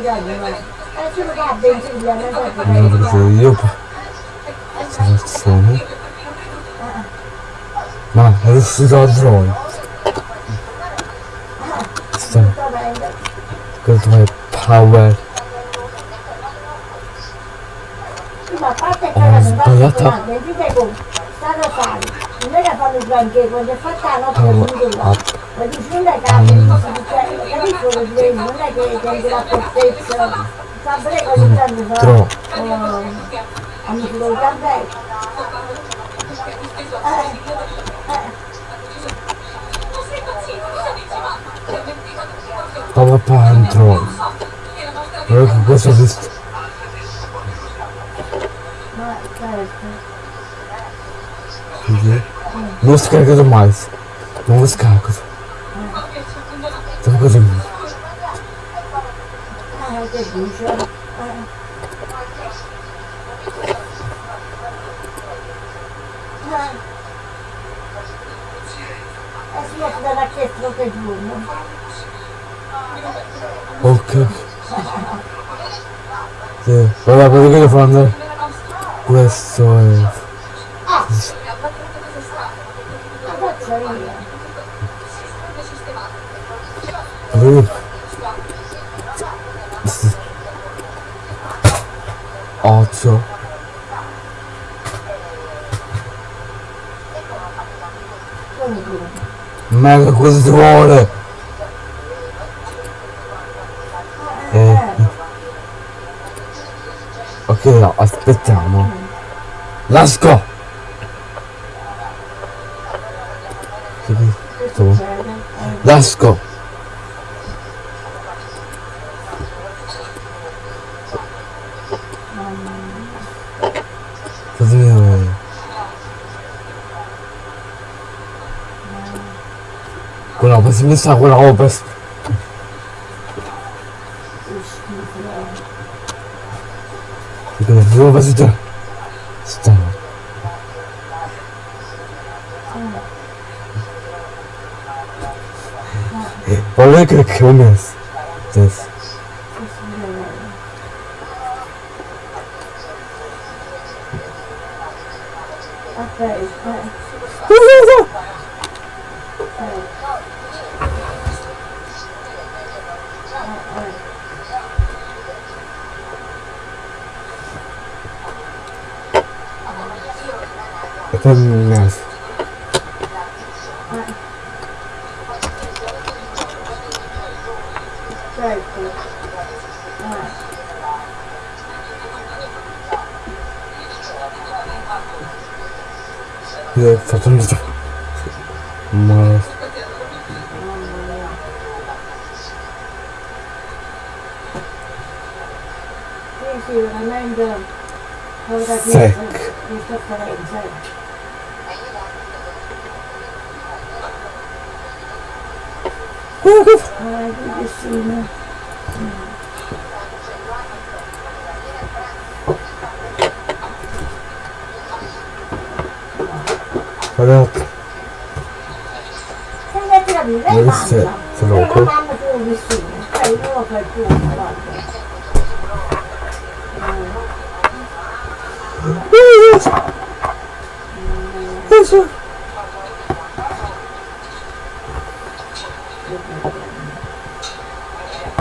妈，这是有吧？咋这么？妈，这是洗澡去了。咋？可是他还趴歪。哎呀，他。他我啊。Tron. Fala para Tron. Eu gosto não Música é demais. não Então, coisa sì, è da chiesto che giorno. Ok. Sì, guarda quello che devo fare. Questo è. La faccia io. Vedi? Otto. Come dire? Mega vuole? Eh. Ok, no, aspettiamo. Let's wohl So, genau, was ist da? Was ist da? Äh, Wolke Kümmels. ですよね、うんれうるせえそのうん。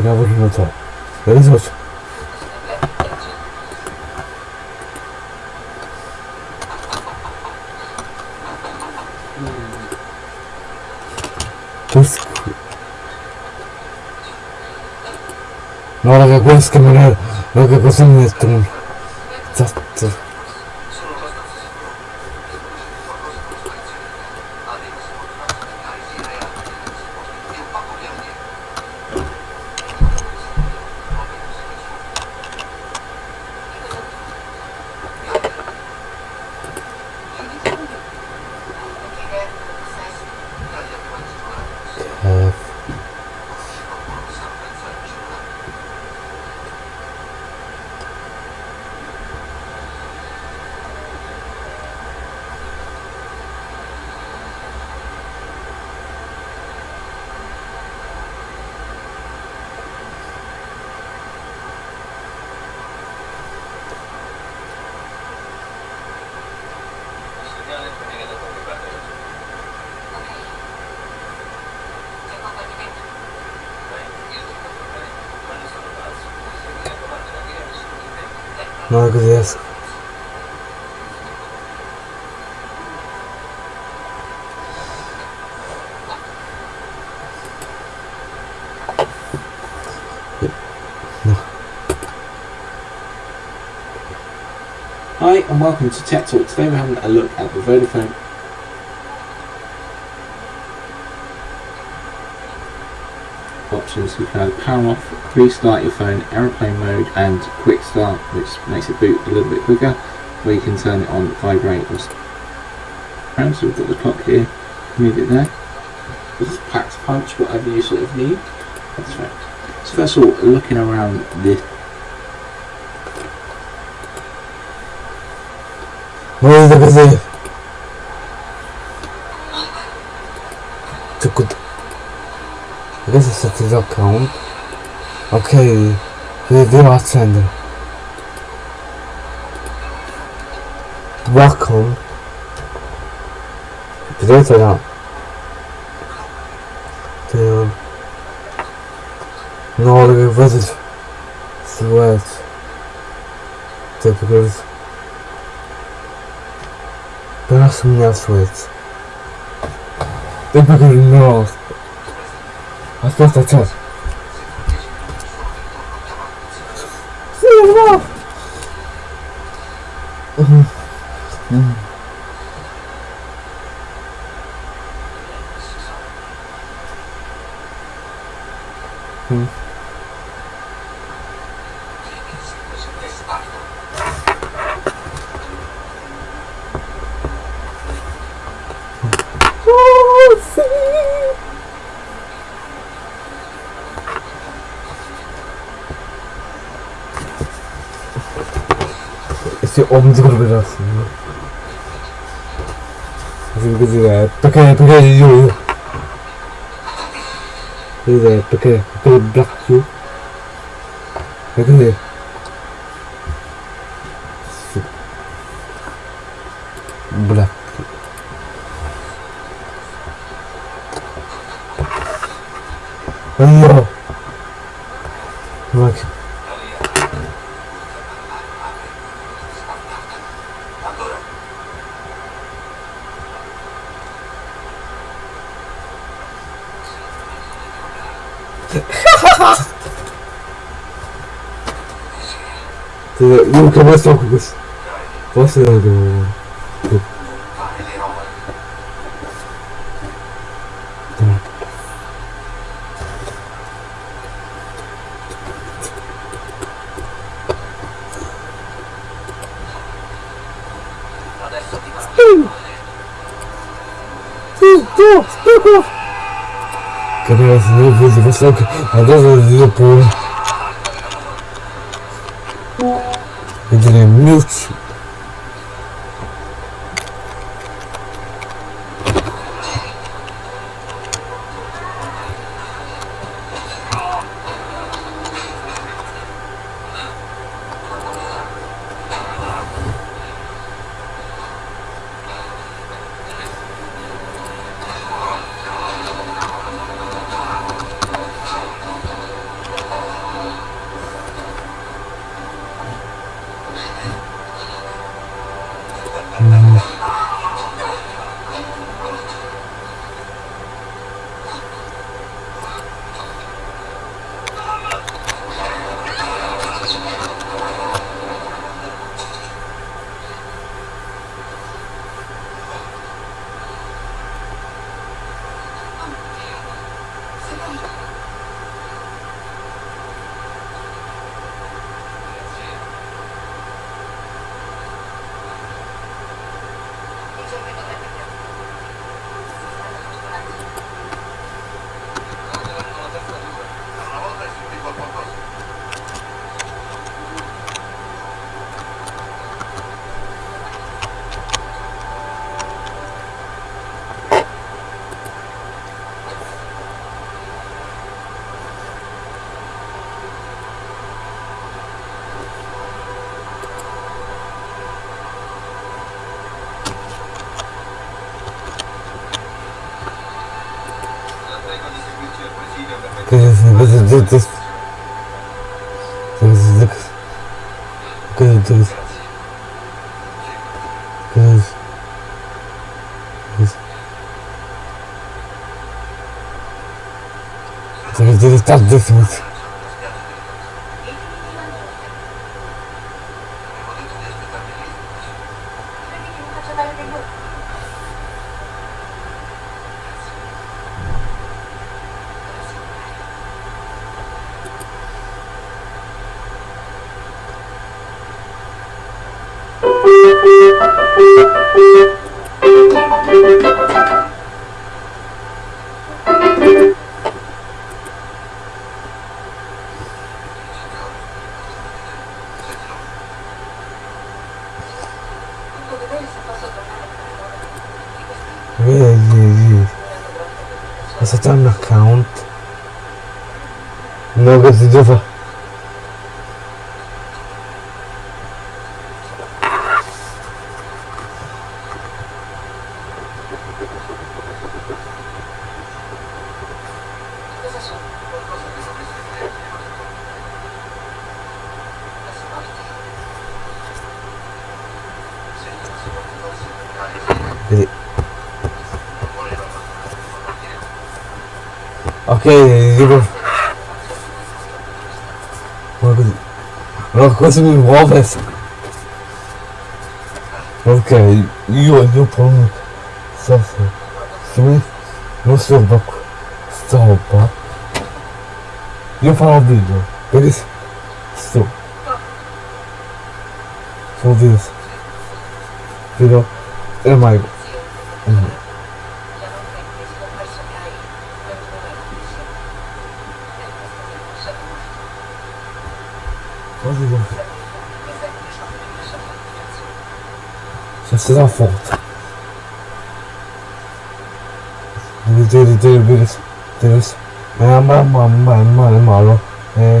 tego No, la que cuesta, mira, lo que cuesta en este. Welcome to Tech Talk. Today we're having a look at the Vodafone options. You can either power off, restart your phone, aeroplane mode and quick start which makes it boot a little bit quicker or you can turn it on vibrate or so we've got the clock here, move it there. This is pack to punch, whatever you sort of need. That's right. So first of all, looking around this Where is the gazelle? Too good. I guess I set his account. Okay, reveal our sender. Welcome. Did or not? Damn. No, look at this. Sweat. Typical. с меня освоится. Ты повернулся. Остался отец. Снежок! Угу. Угу. 엄지로 내려왔습니다. 그래서 이제 어떻게 어떻게 이요 이제 어떻게 어떻게 블락요? 근데 Eu nunca mais toco com isso. Posso ser do. Adesso ti va. Sì, tu, tu, tu. Capito, se non vedi, forse anche... Adesso ti do pure. Sobre todo Putz. Tá, tá, tá, tá, tá, tá, differ. Okay, you go. coisa me envolve é essa. Ok, e olhou para mim. Só se eu no seu banco. Só. E eu falo vídeo. Ele disse. Sou. Sou Deus. Virou. É Maigo. size aferin. Diri diri diri diri diri. Ben ben ben ben ben ben. Ee,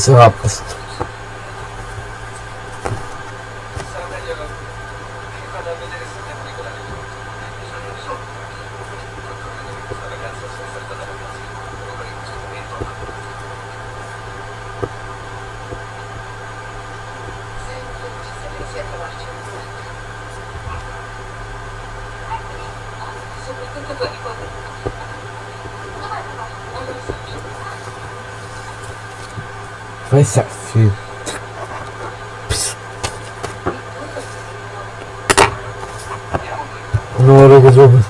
Eso va. Pues. É não a fio. No orelha do ombro.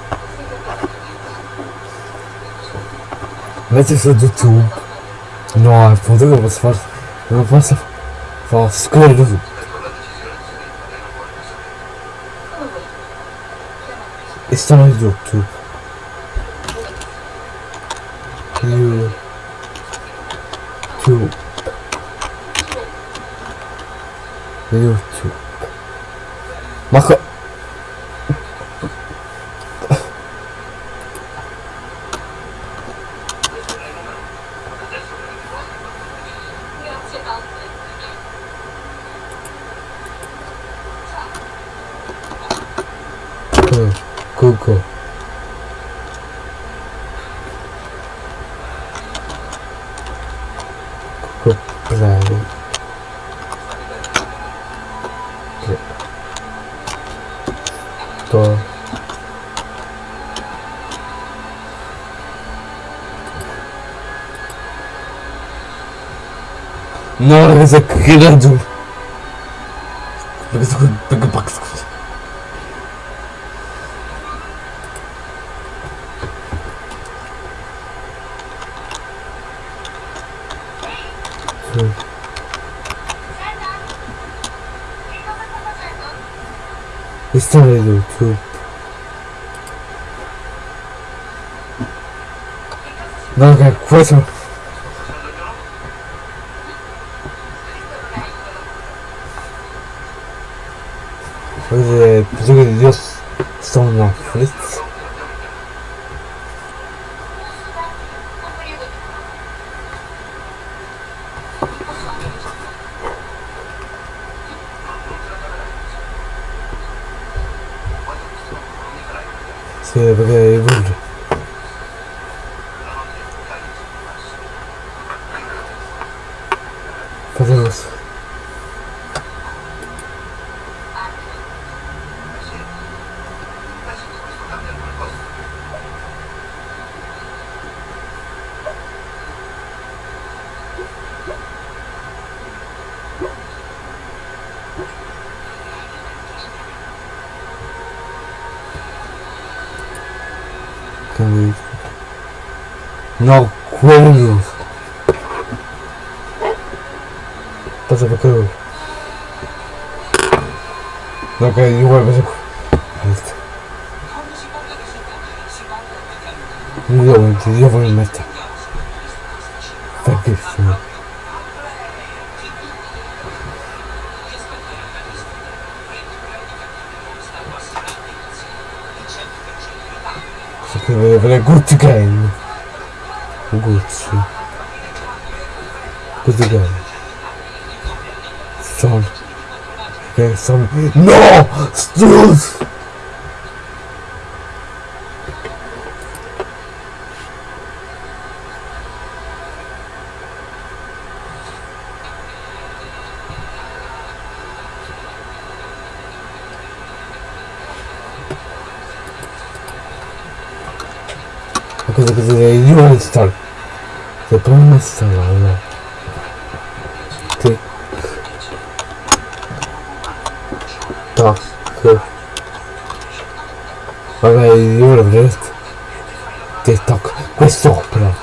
Mete isso do tubo. Não há poder, mas faz. Não passa. Faz claro. Estamos do tubo. Юу ч. Мах Kırmızı kırıldım. Kırmızı kırmızı bak. İstemiyorum tüm. Долго, 8. some. No! Stools! because okay, okay, you. The problem is installed. TikTok. Olha aí, juro-te. TikTok. Vai sopra.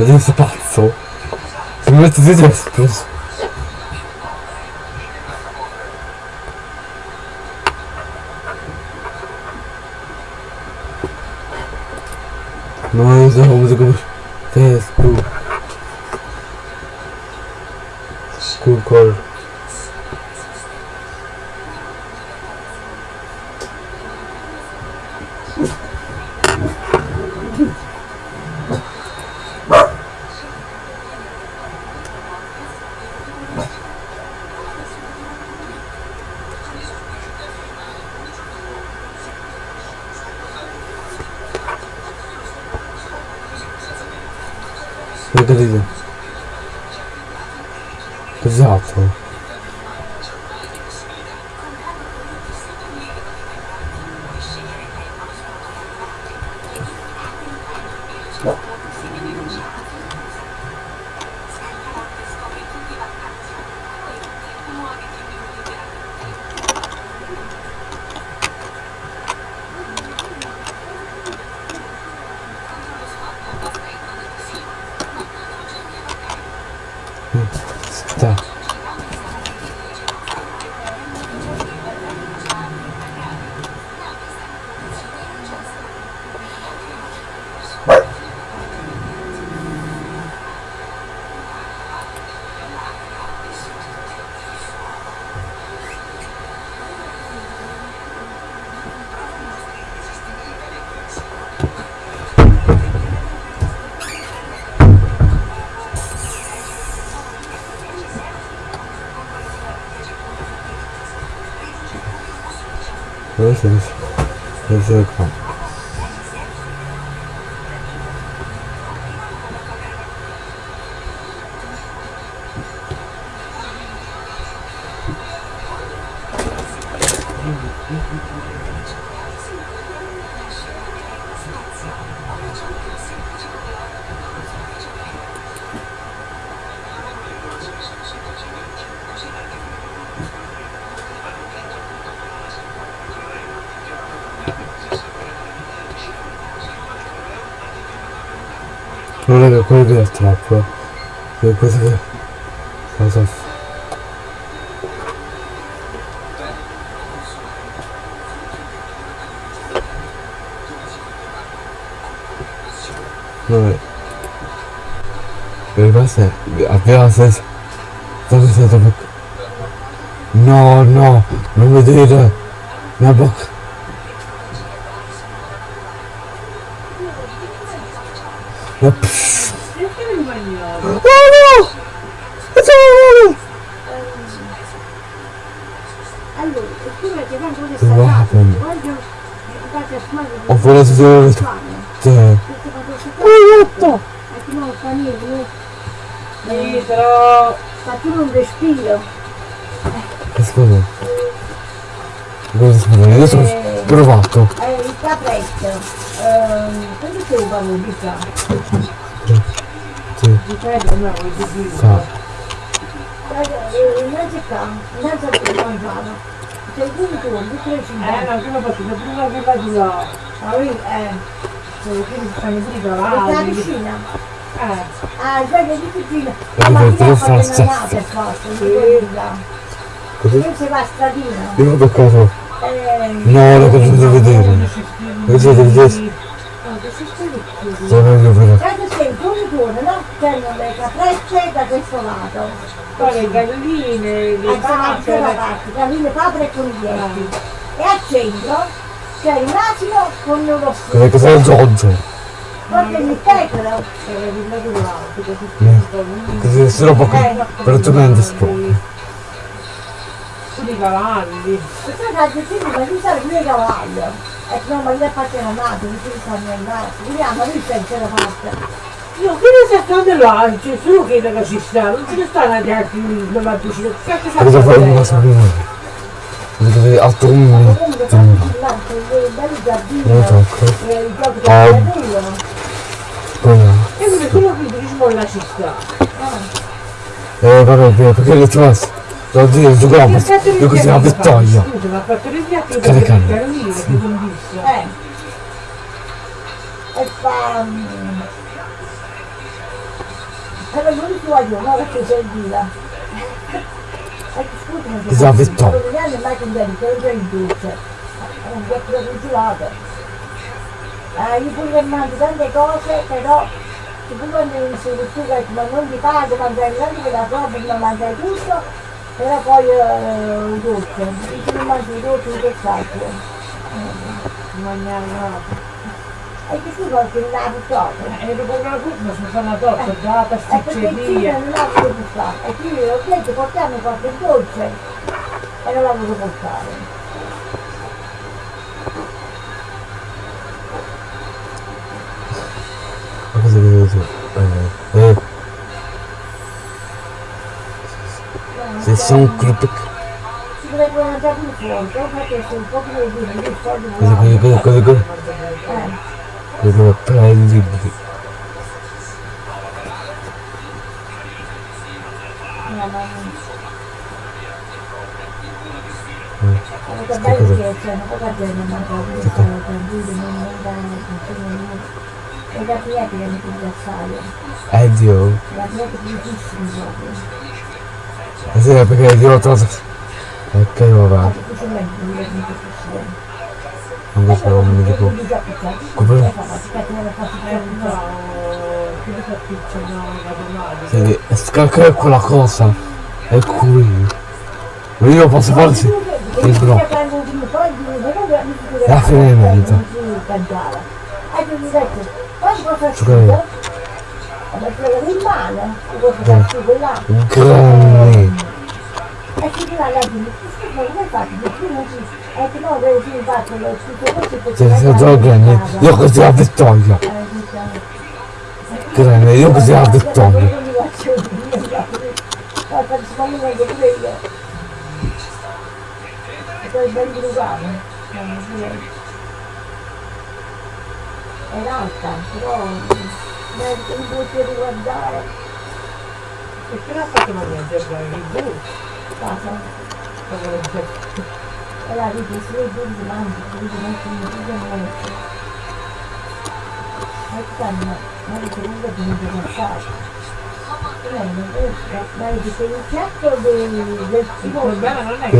Adesso pazzo. Se mi metto di destra. Non so come si chiama. Destra. school called そうそうそうはい。Was denn? Wer ist es? Das ist der Bock. No, no, no me diga. Na Bock. Na psch. Dove... Cioè... Aiuto! Non fa niente, ma tu non respiro. Scusa. Cosa scusa? Io sono Eh, provato. eh, il capretto, ehm, quando sei un po' di qua? Sì, Di freddo no, di più. fa. Eh, innanzi qua, innanzi a te mangiano. Sei tu tu, di tre Eh, cinque. no, prima partita, prima che va di là. Ma lui, eh, Cioè, quindi stanno pure la davanti. vicina. Eh, Ah, sai che di vicina. Eh, Ma perché chi io ha fatto faccio- una nata, forse, non ricordi là. Così? Io si va a stradino. Io ho toccato. Eh, No, lo potete vedere. Vedete, vedete? Sono io per... In corridore, no? C'erano le caprette da questo lato. poi le galline, le la papere. parte, galline, papere e coniglietti. E al centro c'è il asino con lo stesso. che sei il Giorgio? Guarda il tecolo. Alto, così si Così si roba qui. Velocemente si può. Tutti i cavalli. E poi da Giuseppe ma lui sa lui è cavallo. E no, ma gli ha fatto nato, lui si sta andando. Vediamo, lui pensa la parte. Io che ne sta stando là? C'è solo che che ci sta, non ce ne stanno gli altri lì, non va più. Che cazzo sta Cosa fai una cosa prima? Perché altro un Comunque fanno filmati dei belli giardini. Non tocco. eh, Ah. no. E quindi quello che turismo la città. Eh vabbè, perché le trovo. Devo dire, giocavo io così la vittoria. Scusa, ma ha fatto il piatti Che le? Carolina, che bellissimo. Eh. E fa... Negli anni mai cambiato, che non in dolce. È un po' congelato. Ah, io pure mangio tante cose, però tu quando mi tu che ma non ti pago, mangiare tanto che la roba, ma mangiare tutto, però poi eh, dolce. Io non mangio i dolci, che faccio? Mangiare no. E che tu vuoi che la proprio? E dopo una curva si fa una torta, già E perché il figlio pasticceria. non l'ha voluto fare. E quindi ho detto portiamo qualche dolce e non voluto portare. Ma cosa devo dire? Eh, eh. Se sono un club. Si dovrebbe mangiare più fuori, però perché se un po' più di Cosa, cosa, cosa, cosa, cosa, Eh, cosa, prendi. no, ma non... Sono che belli che più da... non e da clienti che mi piace assai. Addio. La cliente più proprio. Eh sì, perché io ho trovato. Ok, vabbè. Ma tu ci metti, non mi piace. Non lo so, non mi dico. Come? Senti, scacca quella cosa. È qui. Io posso farsi. Il bro. La fine è cosa scrivo là. Grande. E si non si... E che si. Se sei già grande, io così la vittoria. Grande, io così la vittoria. Secondo me che pure io. E poi ben uguale. È l'alta, però mi posso riguardare. E che l'ha casa e la ripresa di mangi quindi non significa molto e quando non ripresa di mangi passato non è che...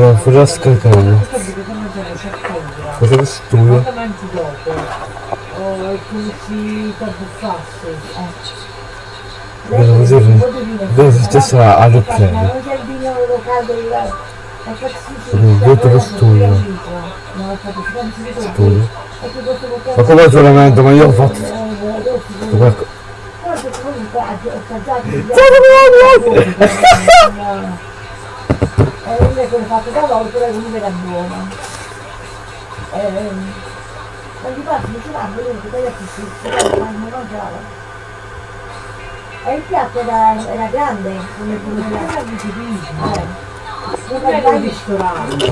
cosa studia? o è così tanto facile 29 adopzione. Detto lo studio. Studio. Ma come giuramento? Ma io ho fatto... fatto qualcosa. E non è come fatto da volta, la comunque era buona. Quando passi vicino a quello che taglia più, non mangiava. E il piatto era, era grande, come era. di turismo, Eh. non è un ristorante.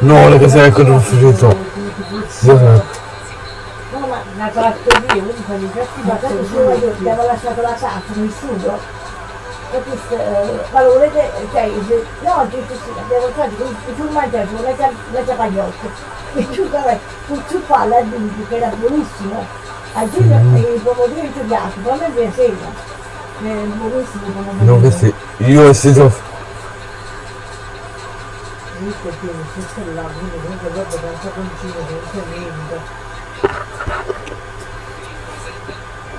No, le cose che non finito. Io no. ma Una trattoria, quindi fanno i piatti Ma tanto se io ti avevo lasciato la casa nel sugo, capisci? Eh, ma lo volete, cioè, no, abbiamo fatto, tu mangiavi la, capagnotta, e tu tu, qua la dimmi che era buonissimo, a giugno i pomodorini ti piace, poi a me i pomodorini. Non che sì. Io se.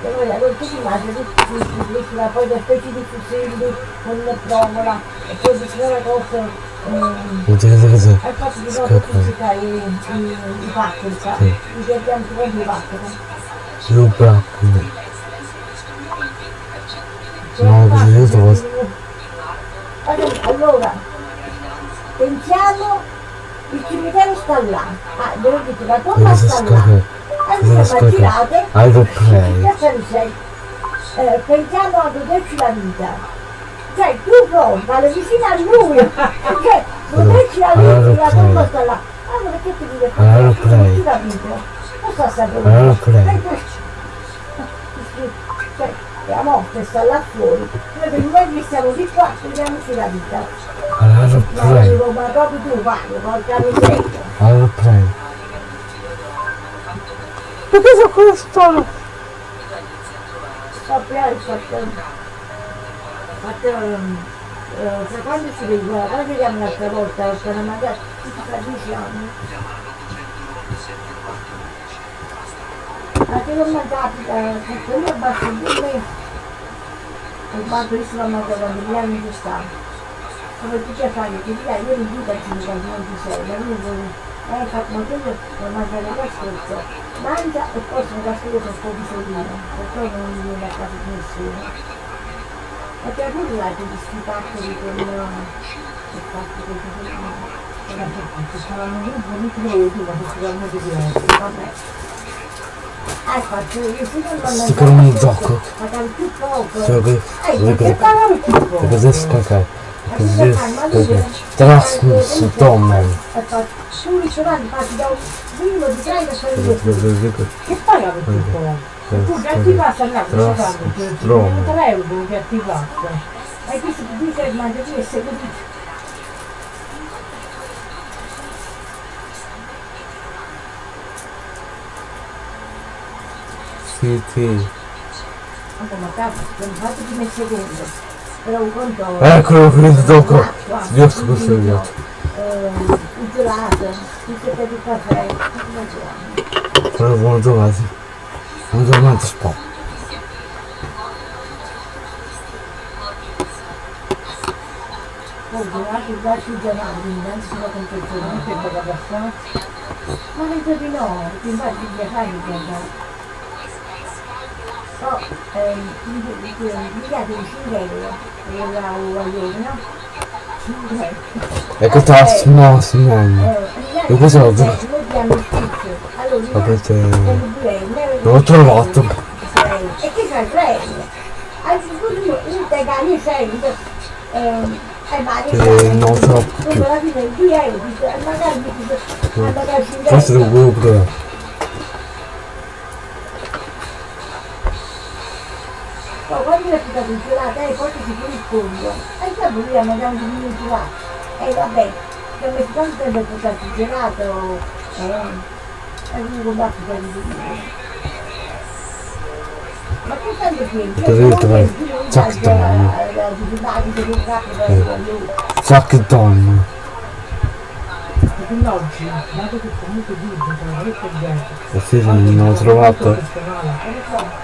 E noi allora tu ti immagini, tu ti metti la poi da specie di fusilli con la provola, e poi una cosa, ehm, c'è cosa così. Hai fatto di nuovo fisica i, i, i pacchi, sa? Sì. I che abbiamo trovato i pacchi. Io bravo. No, così io trovo. Allora, pensiamo, il cimitero sta là. Ah, devo dire, la tomba Cosa sta là. Cosa che pensiamo, eh, pensiamo a goderci la vita. cioè tu pronta, vale vicino a lui, perché non metti la luce, la tomba sta là. Allora perché ti dico? Allora, ti capito? Non sto sapendo. Cioè, la morte sta là fuori, noi per noi che siamo di qua, vediamoci la vita. Allora dico, ma proprio tu fai, porca miseria. Allora play. Perché sono questo? Sappiamo il fatto. Fatto. eh, sai quando ci vediamo, quando vediamo un'altra volta, per magari tra dieci anni. لما تعطي تكون بتقول وبعض الإسلام ما تقول لا يندستان فبدي كيف علي كذي لا يندي بتجي لا يندستان لا يندي أي خط مطلوب وما زال لا سكوت ما أنت أقصد غسيل تكون سليم تكون من لا تكون سليم أتقول لا تجلس تأكل كل تأكل كل Sticker on the dock. Zrobię wygląd. Tylko ze skakaj. Tylko ze skakaj. Teraz z domem. Kurde, attivata là, non ti vai a attivata. E questo dice, ma devi essere così. Un conto... Eccolo finito dopo. L'acqua, Io sto consigliando. eh, il gelato, tutte per il caffè, non. Però buon giocati. Buon giocato sport. Poi gelato, i ghiacci gelati, quindi anche sulla confezione, che paga abbastanza. Ma penso di no, perché infatti il ghiacciaio mi có thì quyền với gia đình xin về về vào ruộng đó Ecco tasto, no, signore. E cosa ho Avete... L'ho trovato. E che sai, prende. Anzi, tu integrali sempre. Che non troppo più. Forse devo pure provare. Poi quando mi è stato il gelato, eh, poi ti pure il fondo. E dopo lui ha mangiato un minuto là. E vabbè, che mi tanto tempo per portare il gelato, eh, e lui combatto per il Ma che tanto tempo? Potete trovare Jack Don. Jack Don. Quindi oggi, dato che comunque dice che la rete è gente, E sì, non l'ho trovato.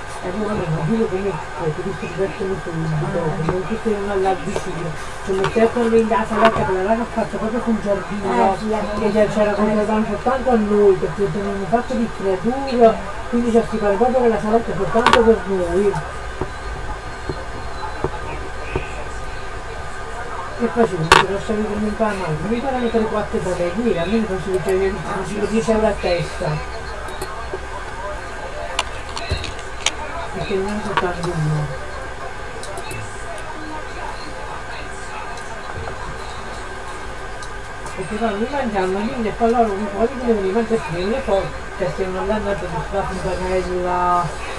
Che Whatsapp. Whatsapp. Perché? A comunque a tutti buon tempo. E allora non tutti non alla vicino. Ci mettevano lì in casa letto che l'avevano fatto proprio con giardino, che c'era contrattato soltanto a noi, perché tenevamo fatto di creature, quindi ci assicurava proprio che la saletta è soltanto per noi. E facevo, ti lasciavi che mi imparano, mi imparano per 4 da lei, qui almeno cioè, facevo 10 euro a testa. Perché non è soltanto uno. Perché poi mi mangiamo lì e poi loro un po' di devono mangiare e poi che stiamo andando a sulla fontanella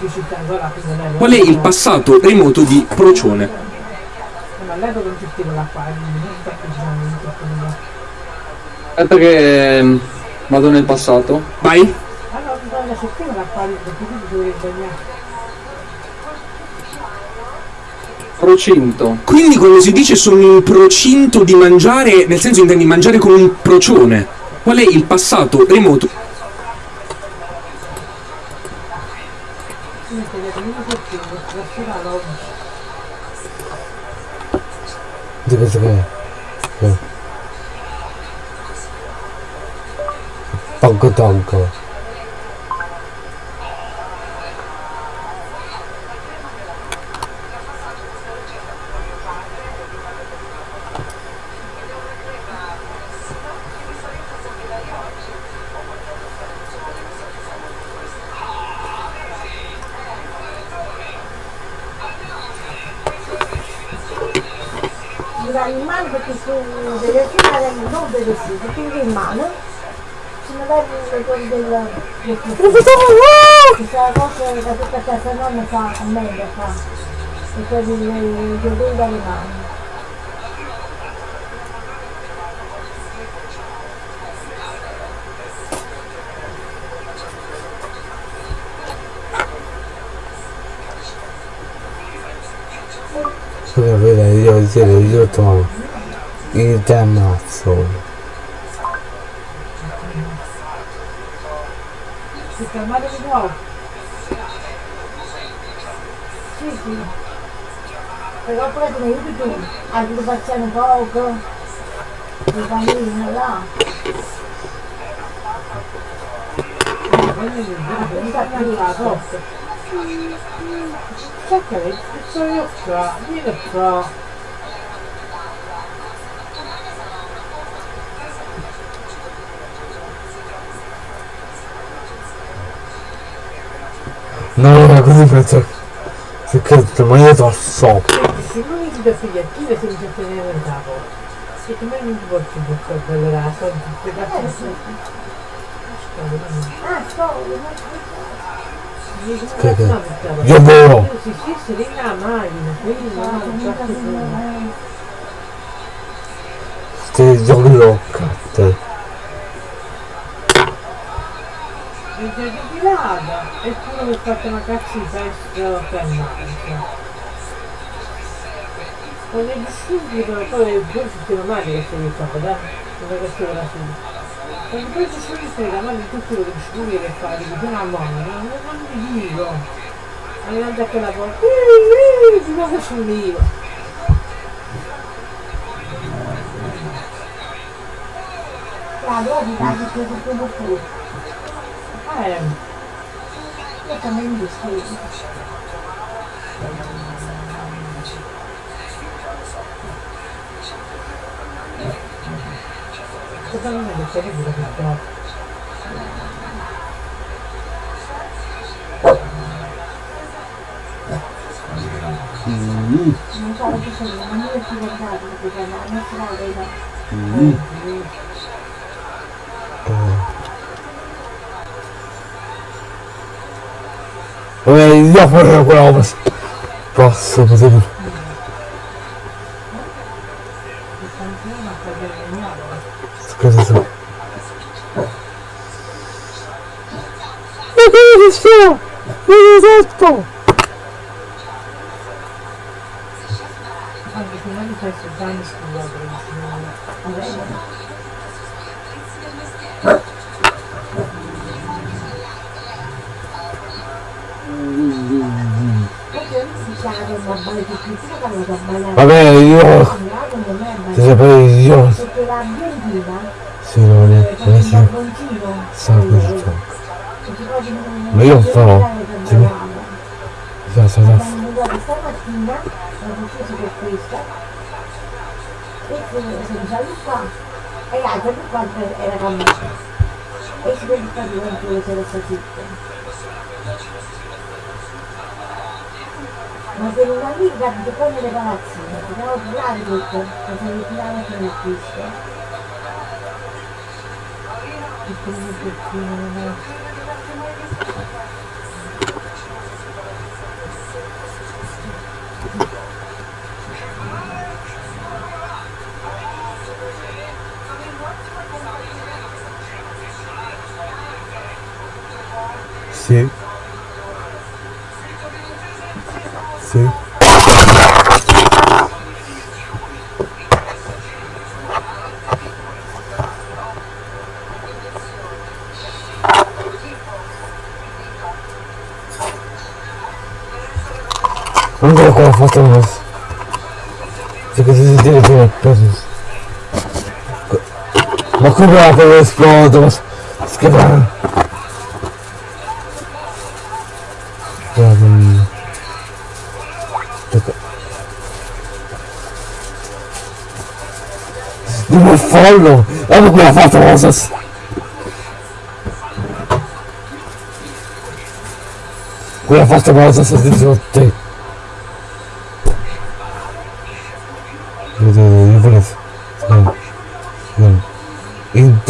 non Qual è il passato remoto di Procione? ma all'epoca non gestiva l'acqua, quindi non sta mondo. Aspetta che ehm, vado nel passato. Vai? Cercare l'acqua lì, perché quindi dovevi bagnare. Procinto. Quindi quando si dice sono in procinto di mangiare, nel senso intendi mangiare con un procione. Qual è il passato remoto? Nonna fa a me la fa e poi gli devi dare mano Scusa, vedi, io io io trovo il ammazzo. Si fermate di nuovo. sì sì però poi come aiuti tu lo facciamo poco il bambino là Prendi il video, mi sta più la cosa. Cerca di sono io qua, vieni qua. No, no, così penso ma io to so. Senti, se non mi da attiva se mi c'è tenere in capo. Se tu mai non ti porti in bocca per la soldi, per la eh ah che? Io vero. Si si lì la macchina, quindi non faccio più. eh. Sti giochi locate. Depilata e tu mi hai fatto una cazzita e sto fermando. Non è di subito, poi poi succede male che sei qua, dai? Non è che sei da subito. Quando poi ci sono stai davanti a tutto quello che ci vuole che fare, che sono a mano, non mi dico. Arrivando a quella porta, di nuovo sono io. la dopo dai che tutto tu Eh, のためにですねにもめっちゃ嗯。yapmaya koyalımız. Rahatsızımız olur. Sıkıntısı. Ne kadar istiyor? Ne kadar istiyor? Thank you. Non farò. non Sì. Sa, sa, sa. Abbiamo guardato stamattina, l'ho preso per questa, e sono già qua, e l'altro per quanto era me. E si vede qua durante le sere zitte. Ma per una amica di nelle palazzine, sono obbligati tutto, perché mi tirano che non esiste. E quindi che non è. se Só que se tira, tira, pesos. Uma cobra para ver se pronto, mas... Se quebraram. Um... Não me falo! Eu vou gravar rosas! Quella volta cosa si è detto te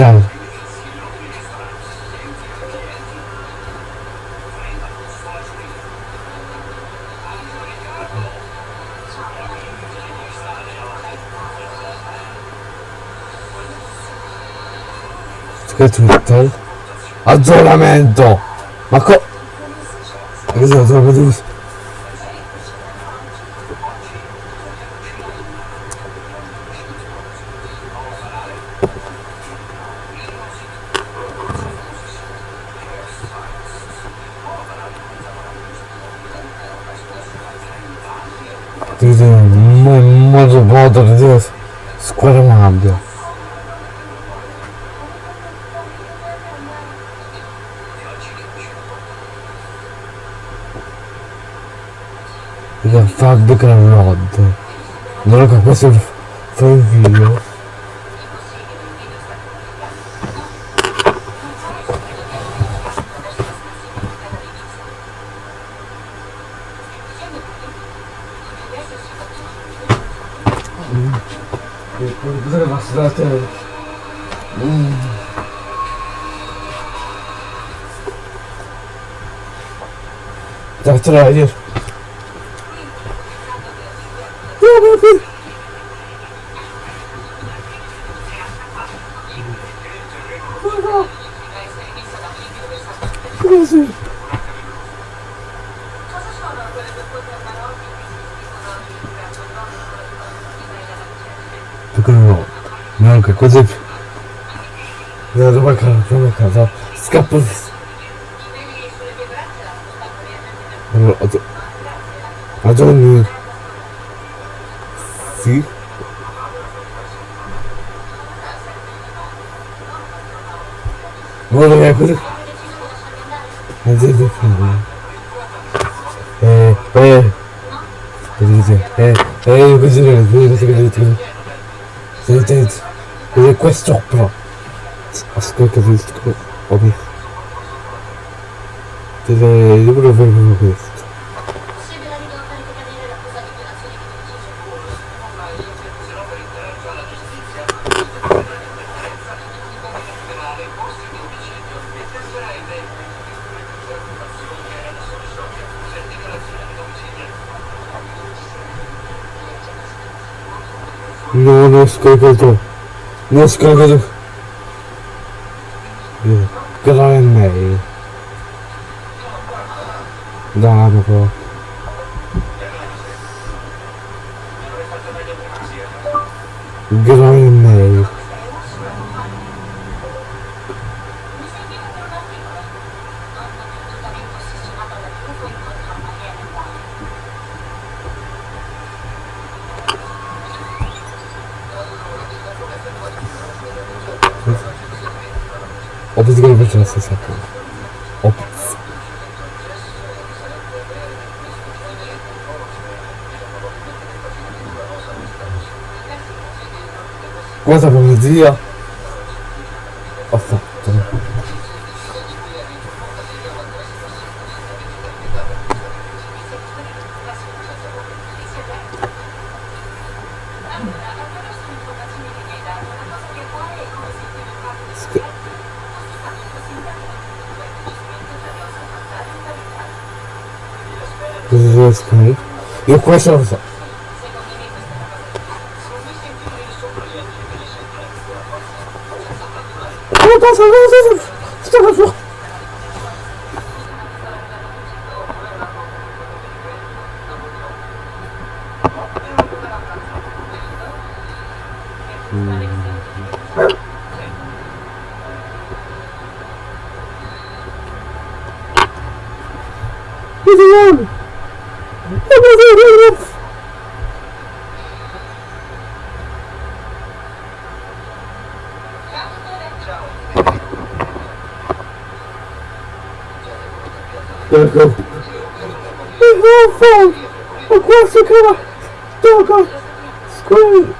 Intanto... Che Twitter? Aggiornamento! Ma co... Che sono troppo di... Dice, ma in modo di dire squaramabile. Il Fabrica Rod. Non ho che questo fa il video. That's what I just dormir. Sim. Olha, agora... Mas eu vou falar. É, é... Quer dizer, é... É, eu vou dizer, eu vou dizer, eu vou dizer... Eu vou dizer... Eu vou dizer... Eu vou dizer... Eu vou dizer... Eu vou dizer... Eu vou кольцо. Несколько этих dia. Nossa, Eu conheço a Brasileiro! É brasileiro! Errou, foi! Eu quase que era... Toca! Escolha!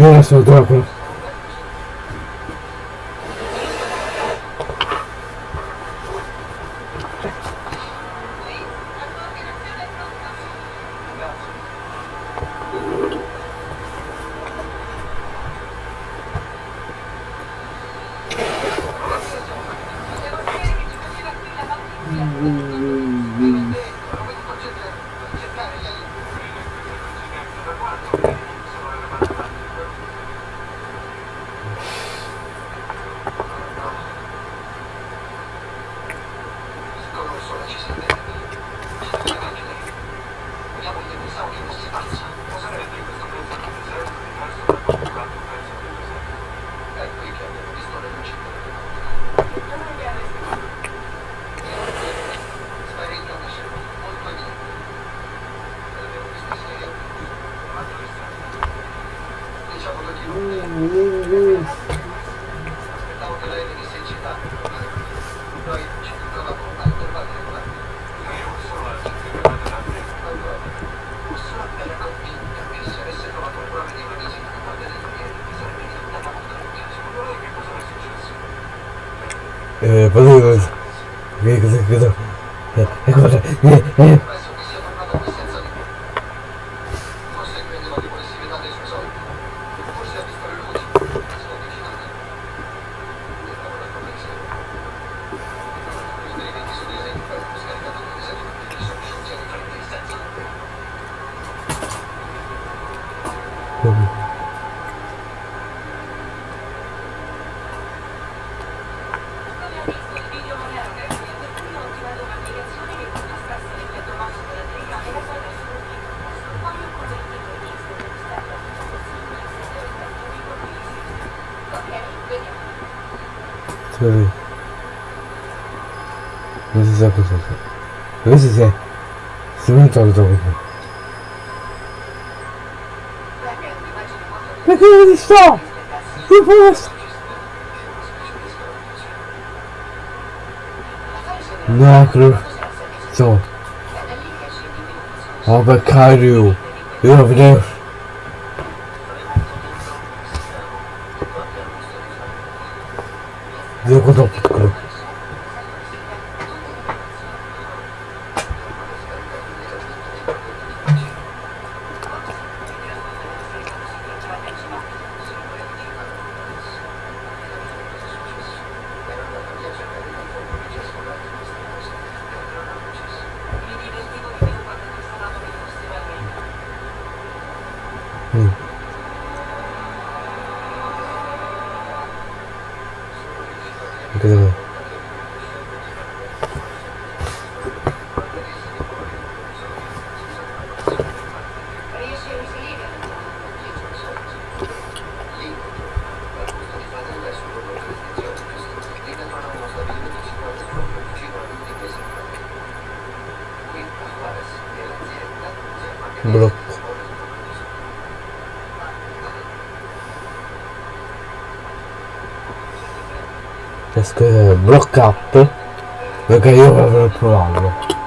Yes, no problem. Stop! Reverse! Nagru. So. Avocado. You have there. Block up perché io avrei provato.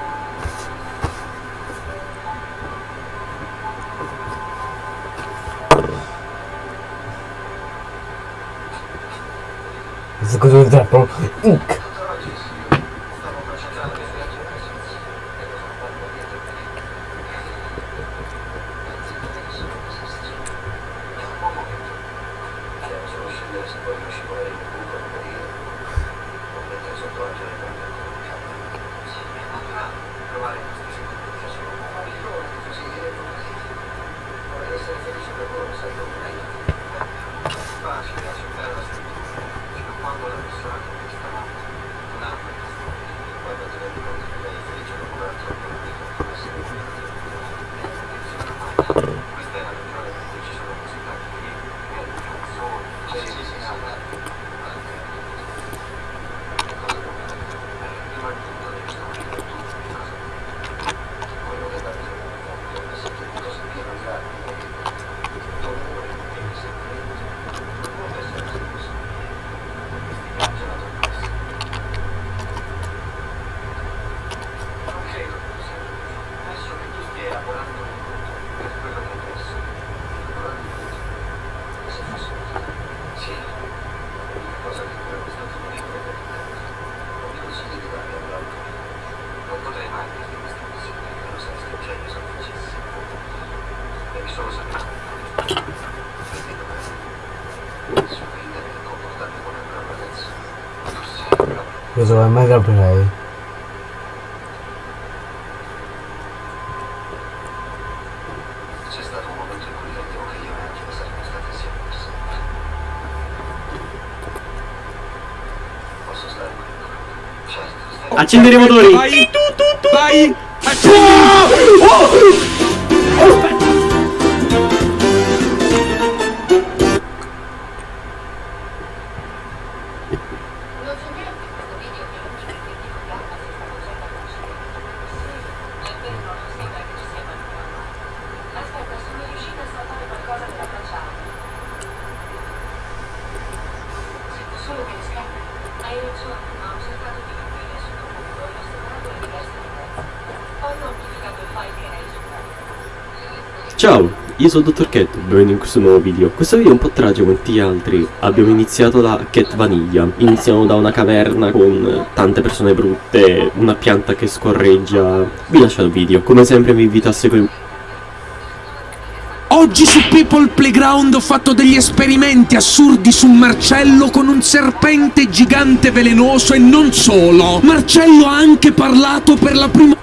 me ahí. 아침 드리버 돌이. 빠이 뚜뚜뚜 빠이 아침 Ciao, io sono Dottor Cat, benvenuto in questo nuovo video. Questo video è un po' tragico quanti gli altri. Abbiamo iniziato da Cat Vaniglia. Iniziamo da una caverna con tante persone brutte, una pianta che scorreggia. Vi lascio il video. Come sempre vi invito a seguire... Oggi su People Playground ho fatto degli esperimenti assurdi su Marcello con un serpente gigante velenoso e non solo. Marcello ha anche parlato per la prima...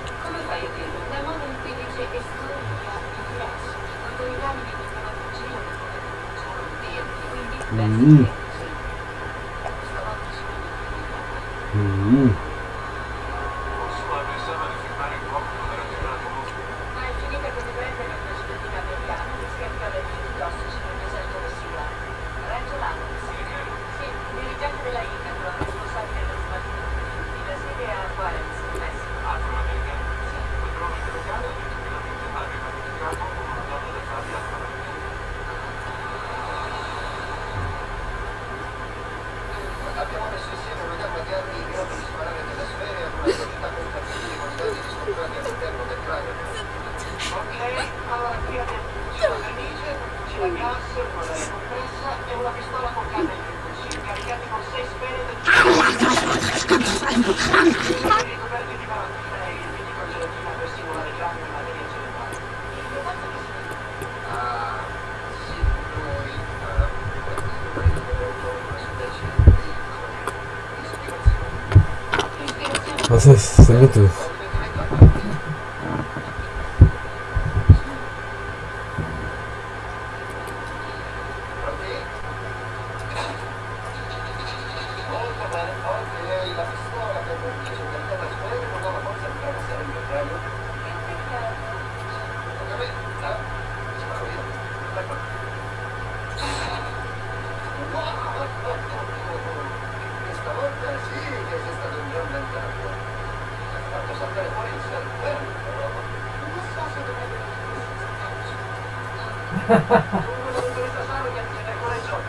begitu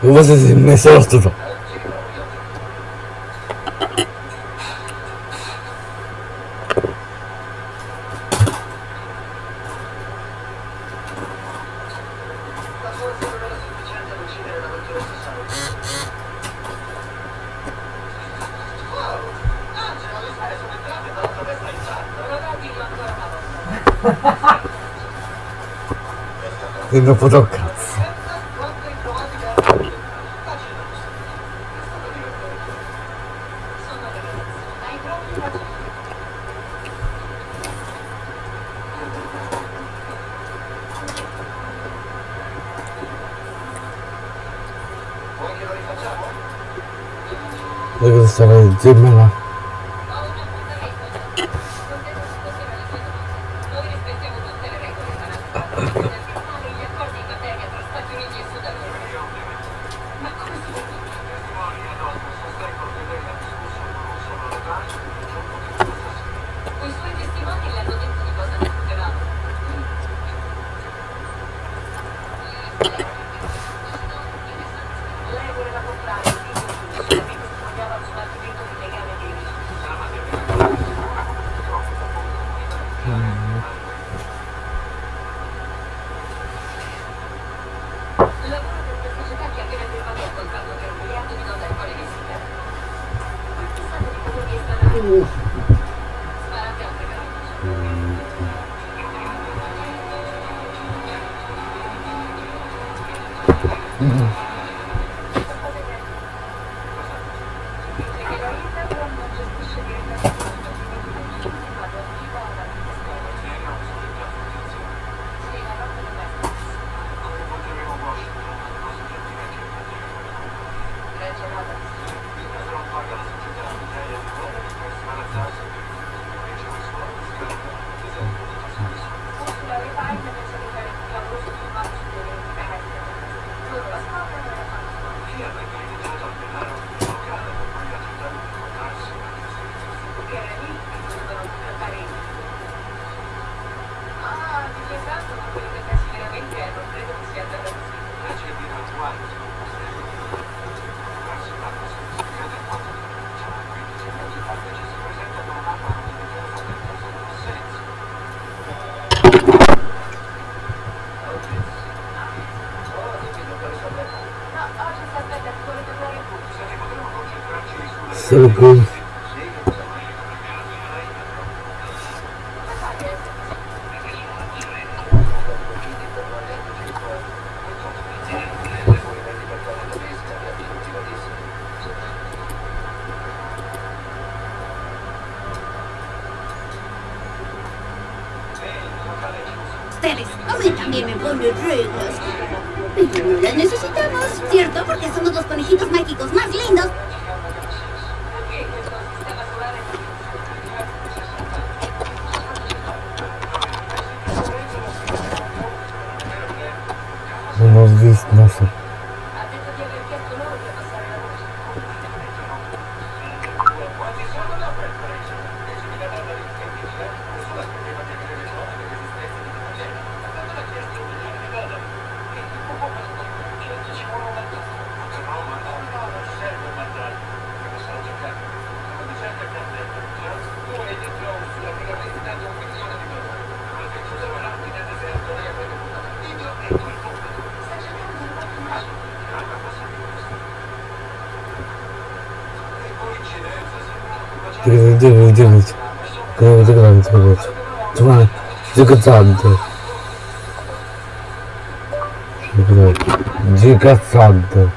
Você me tudo. Jedno podobka. сразу 啊 so good. A mí también me ponen reglas. Pero las necesitamos, ¿cierto? Porque somos los conejitos mágicos más девять, девять. Грант, грант, Два, декацанты. Декацанты.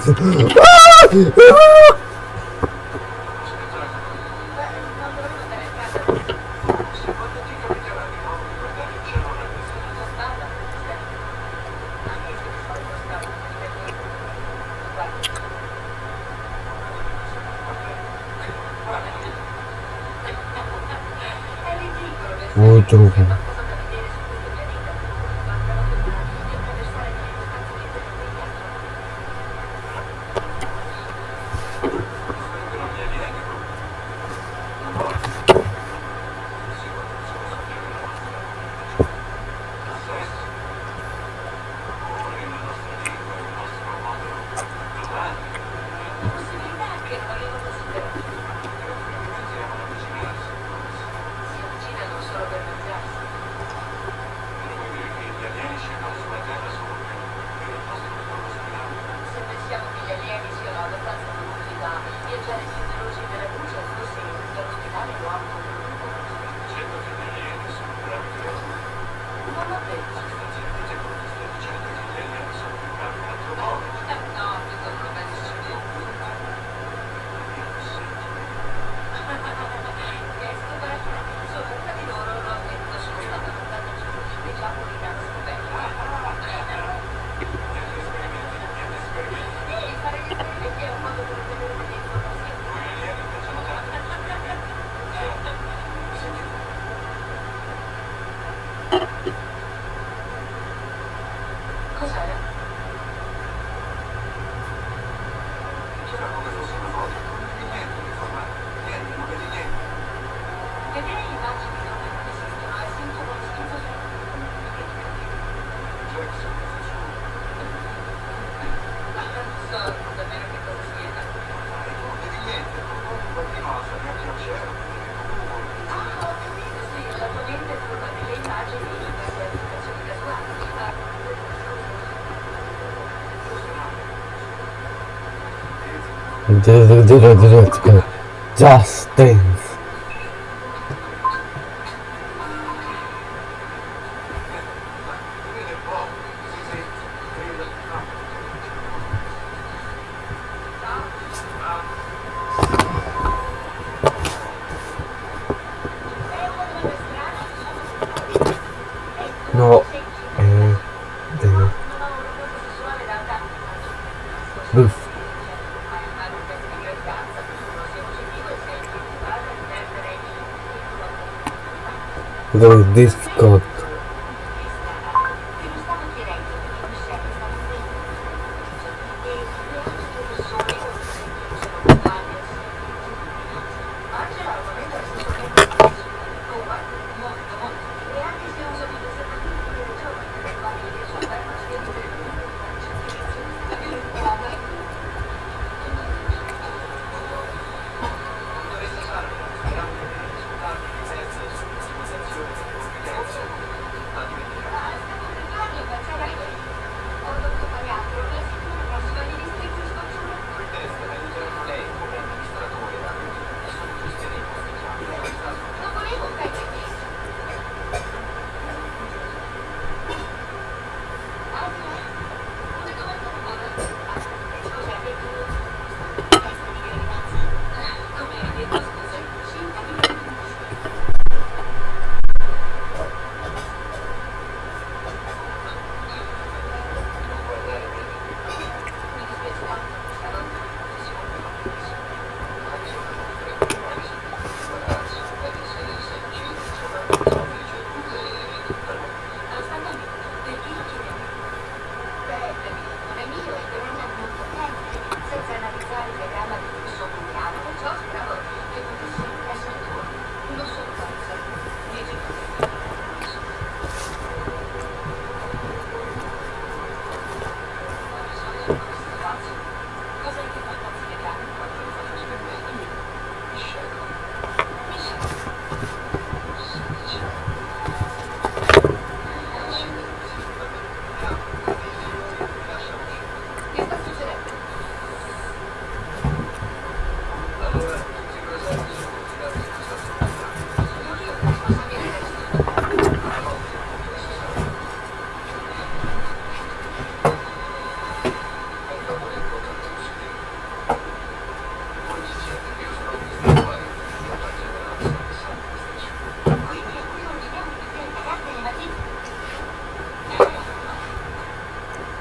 Ah! Ah! Justin.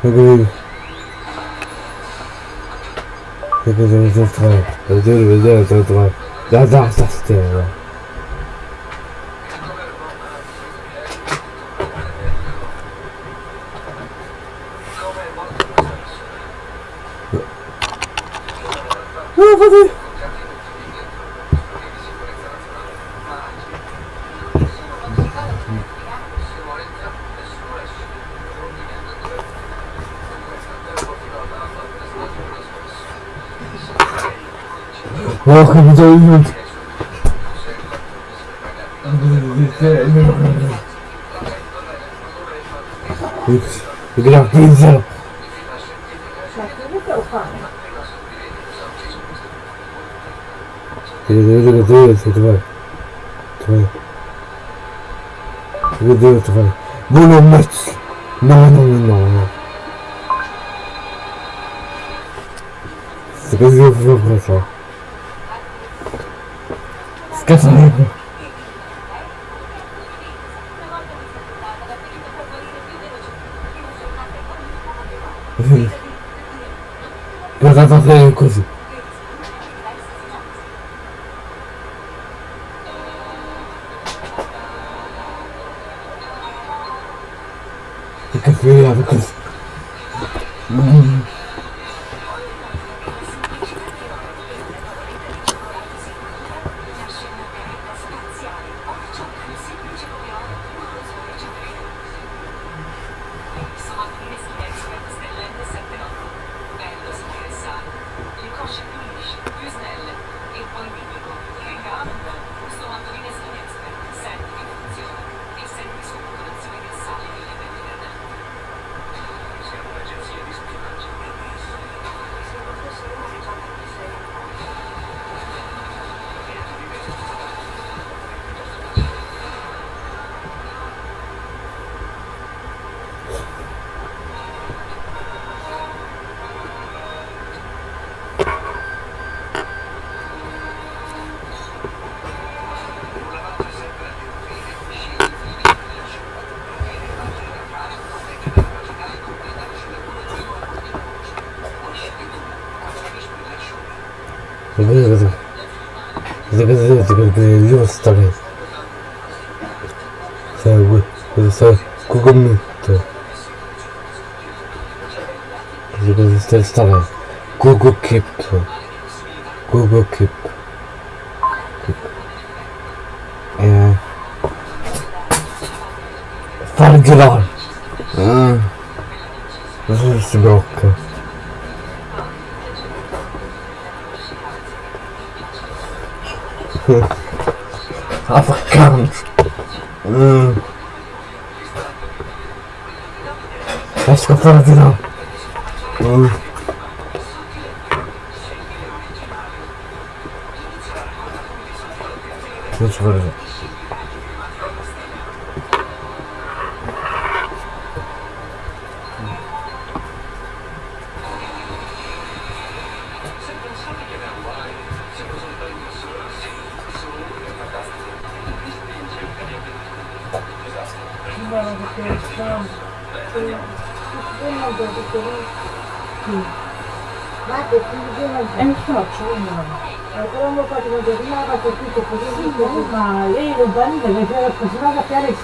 Seguro. Você fez um exame estranho. Eu dei um exame estranho. Já dá essa estrela. Não, vou ver. Ох, где идут? Игра в Гейзер. Давай, давай, давай, давай. Давай. Давай, давай, давай. Буду мать. Ну, ну, ну, ну, ну. Закажи в вопрос. Descansa, nego. Eu já tô vendo, coisa.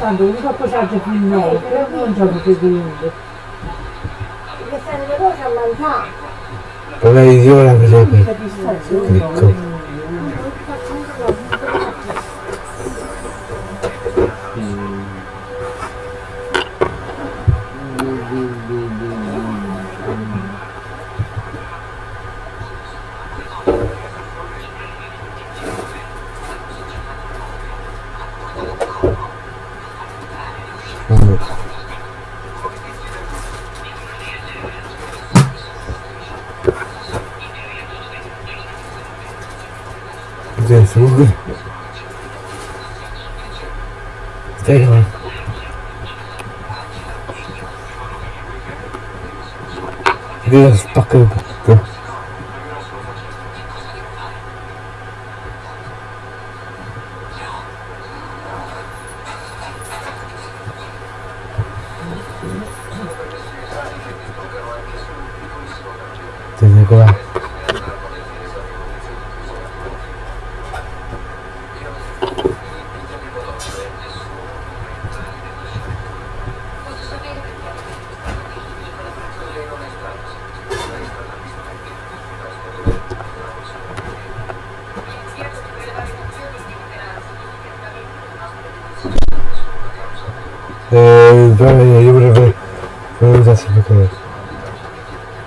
tanto mi sono passato più in nove, però non so che niente. Perché stanno le cose a mangiare. Però io la prego. Ecco.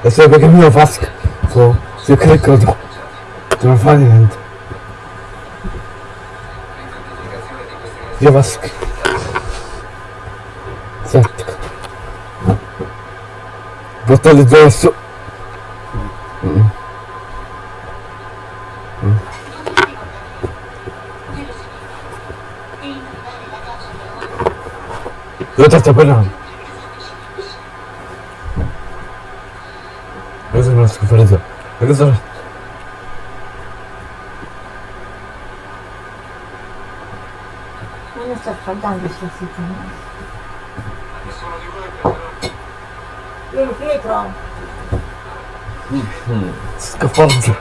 E se perché mi lo fa schifo se clicco tu non fa niente io schifo sette bottone addosso Mm. Mm. Dove ti sto parlando? Газар. Скафандр.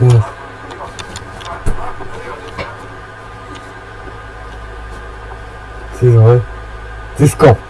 Ох. Ты давай. Ты скоп.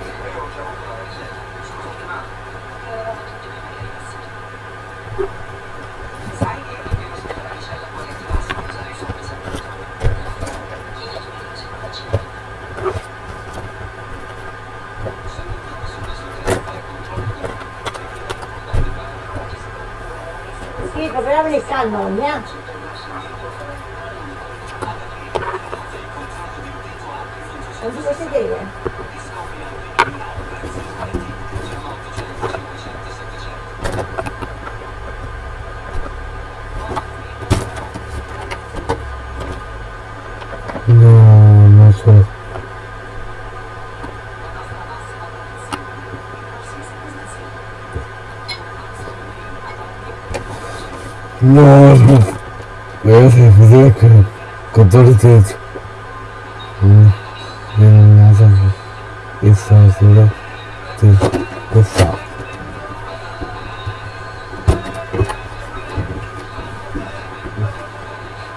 otorytet wynalazł Isaac Tesla.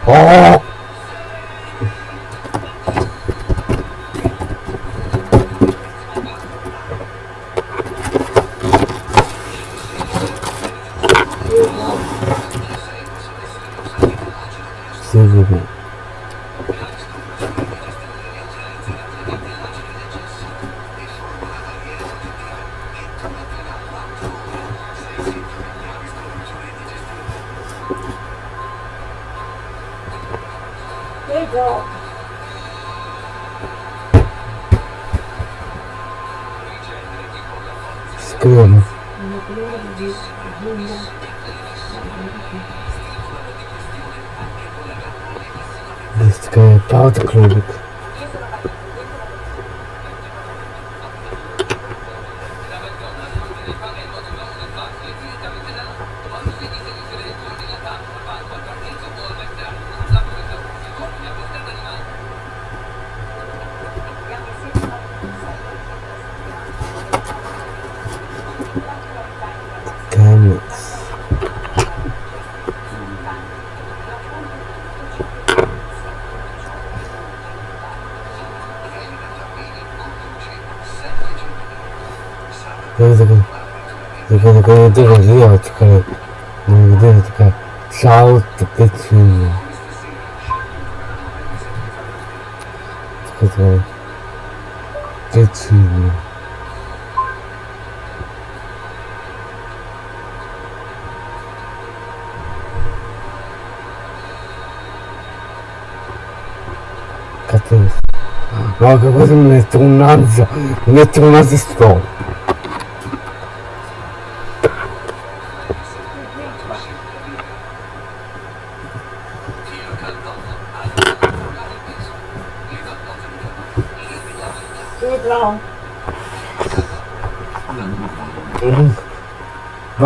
Oh! даже девочка, ну, девочка, чао, ты чуя. Сказала, ты чуя. Катаюсь. А как будто мне 13, мне 13 стол.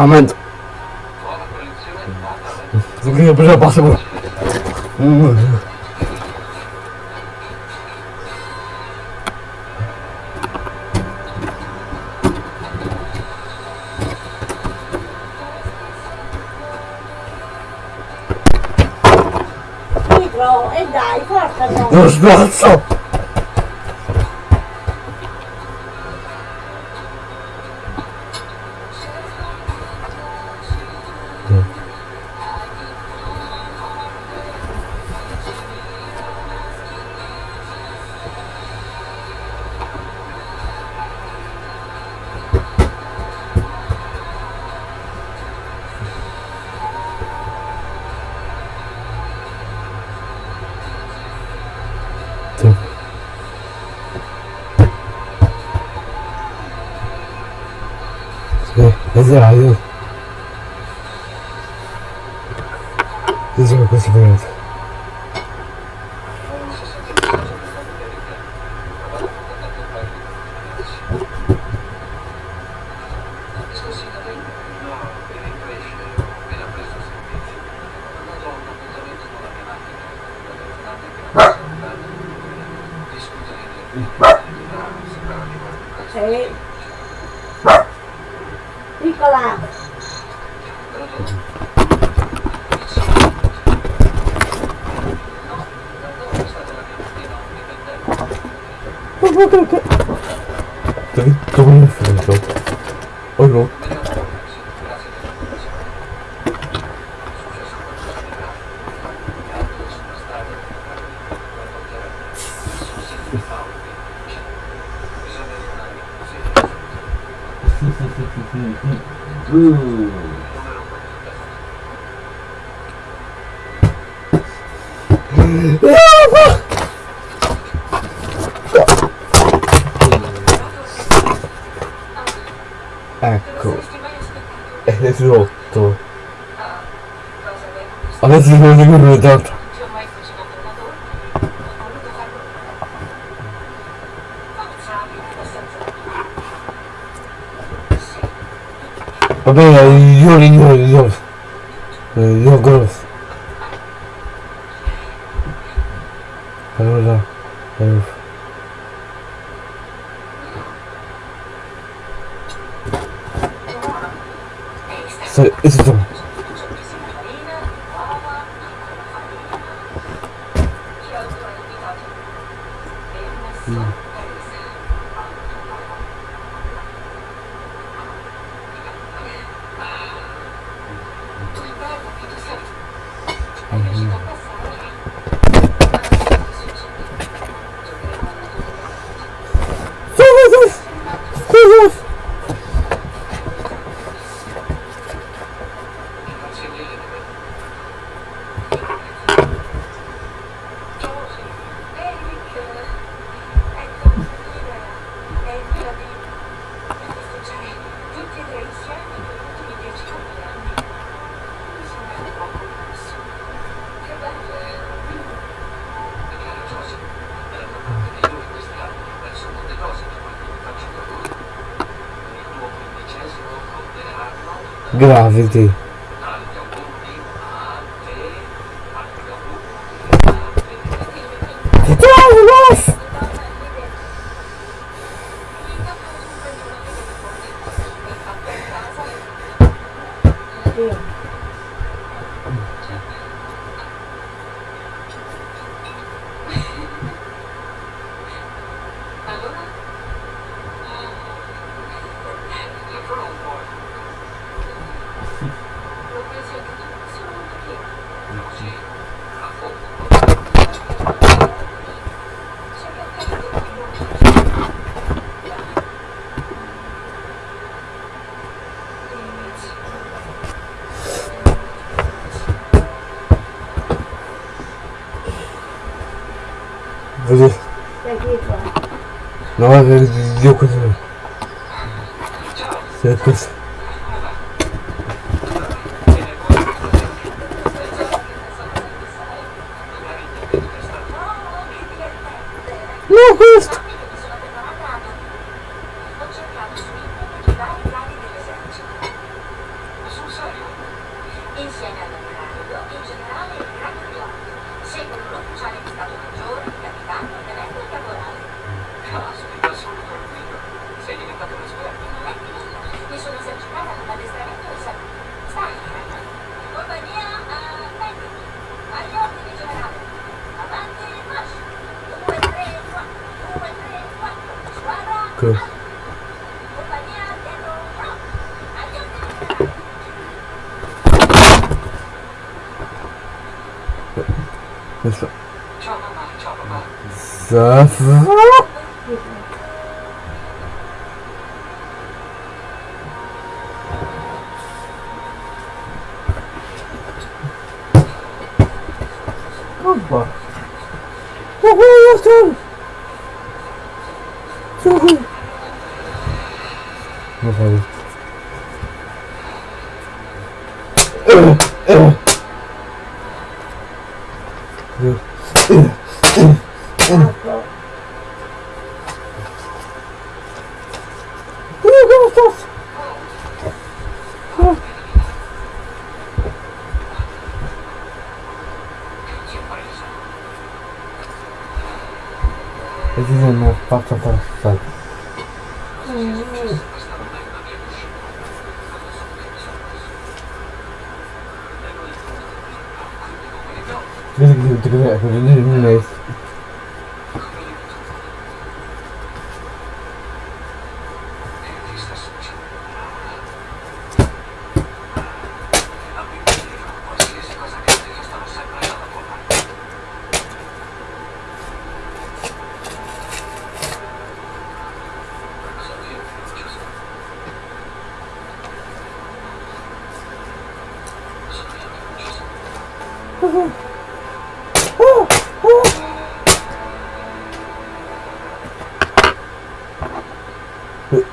момент. Загрел, бежал, пасы был. look, look, look. よりよりより。suave de Пусть. Ну, хуст! Gav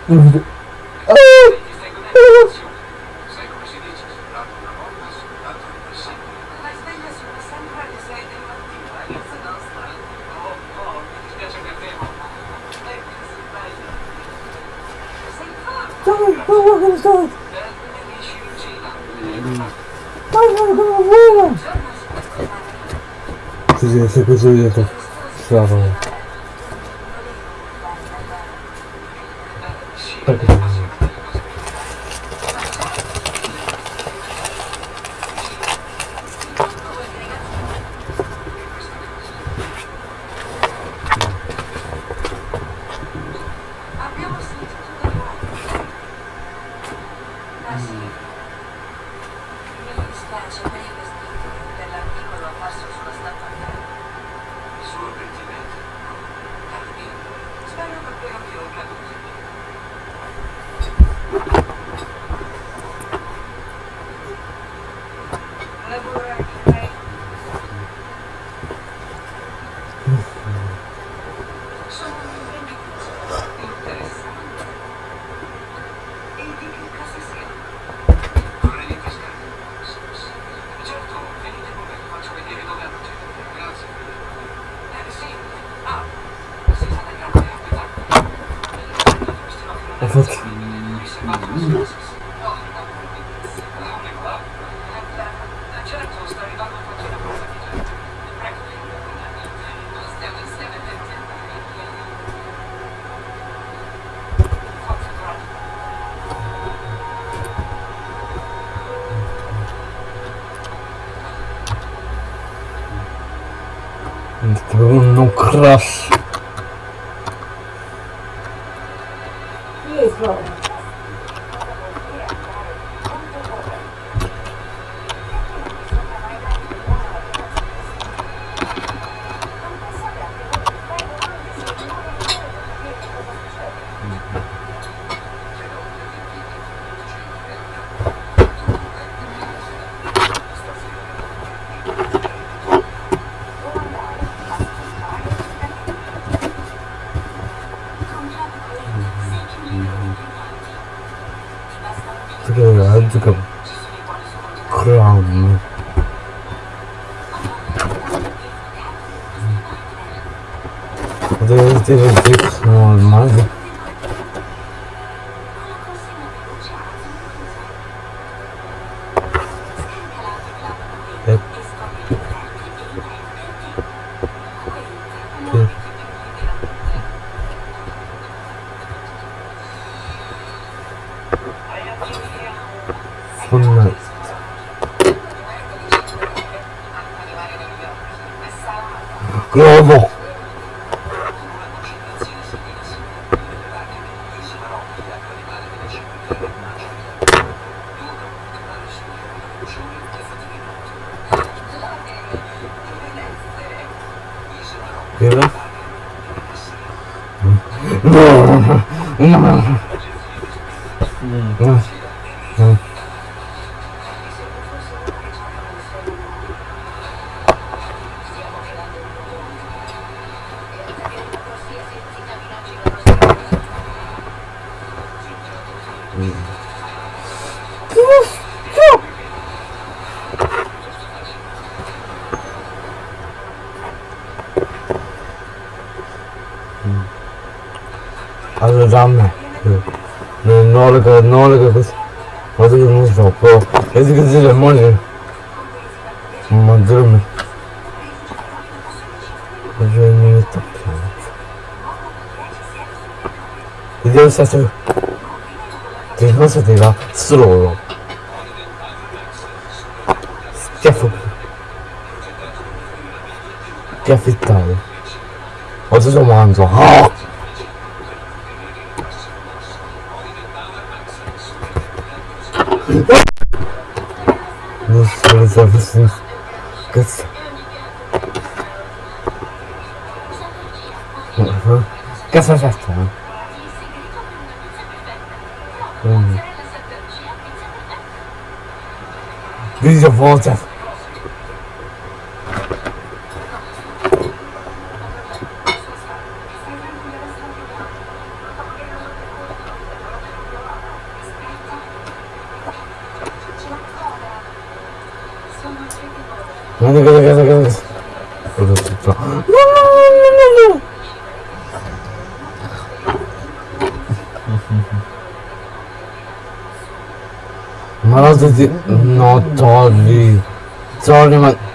Özür 啥时候？这个是这个，吃糯糯。减肥，减肥大了。我这种慢走，好。不是，不是，不是，不是。嗯哼，干啥啥不行。Veja a volta. Cadê, cadê, cadê, cadê? Não, não, não, não, não. not all Sorry, man.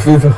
出租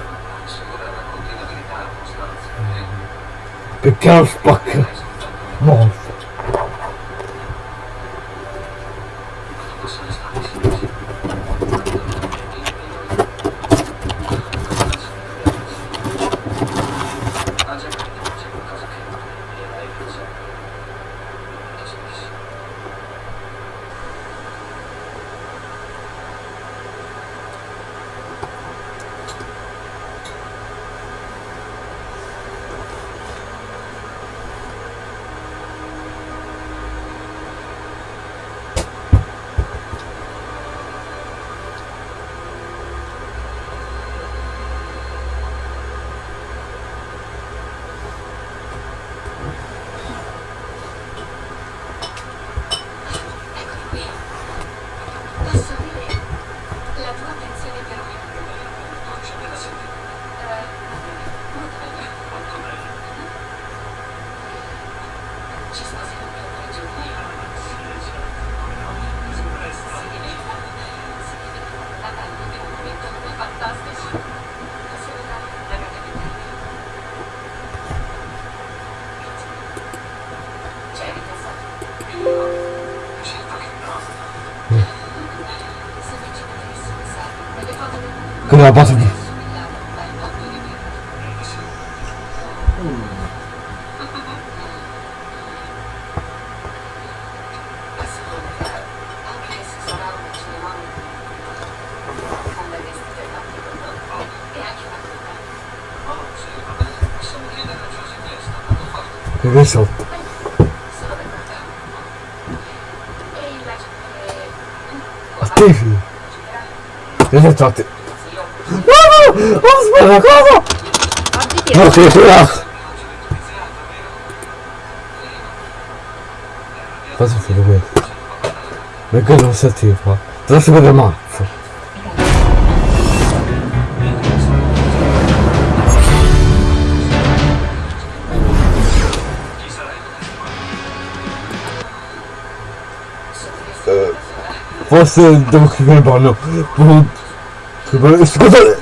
não é posso disso. Весел. Оставь ее. Это ты. Aspetta, cosa? No, sì, sì, no. Cosa fai questo? Perché non si attiva? Te la si vede mazzo. Forse devo chiudere il bagno. Scusate!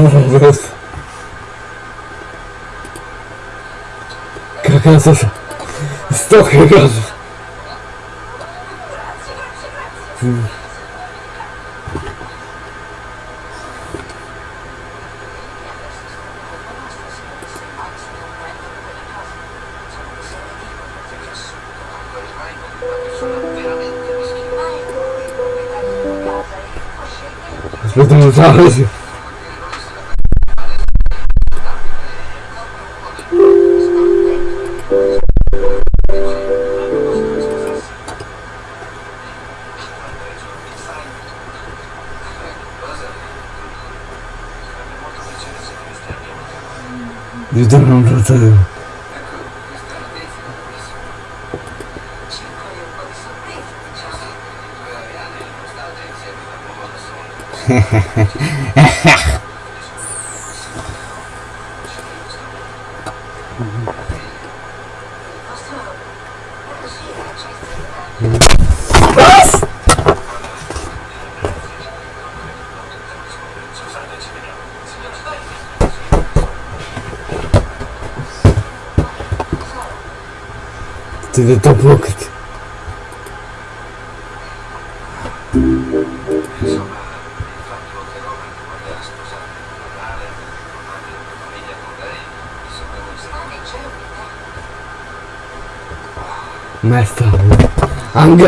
rufen wirst. Kakasas ist doch Kakasas. Hm. Das wird eine Sache.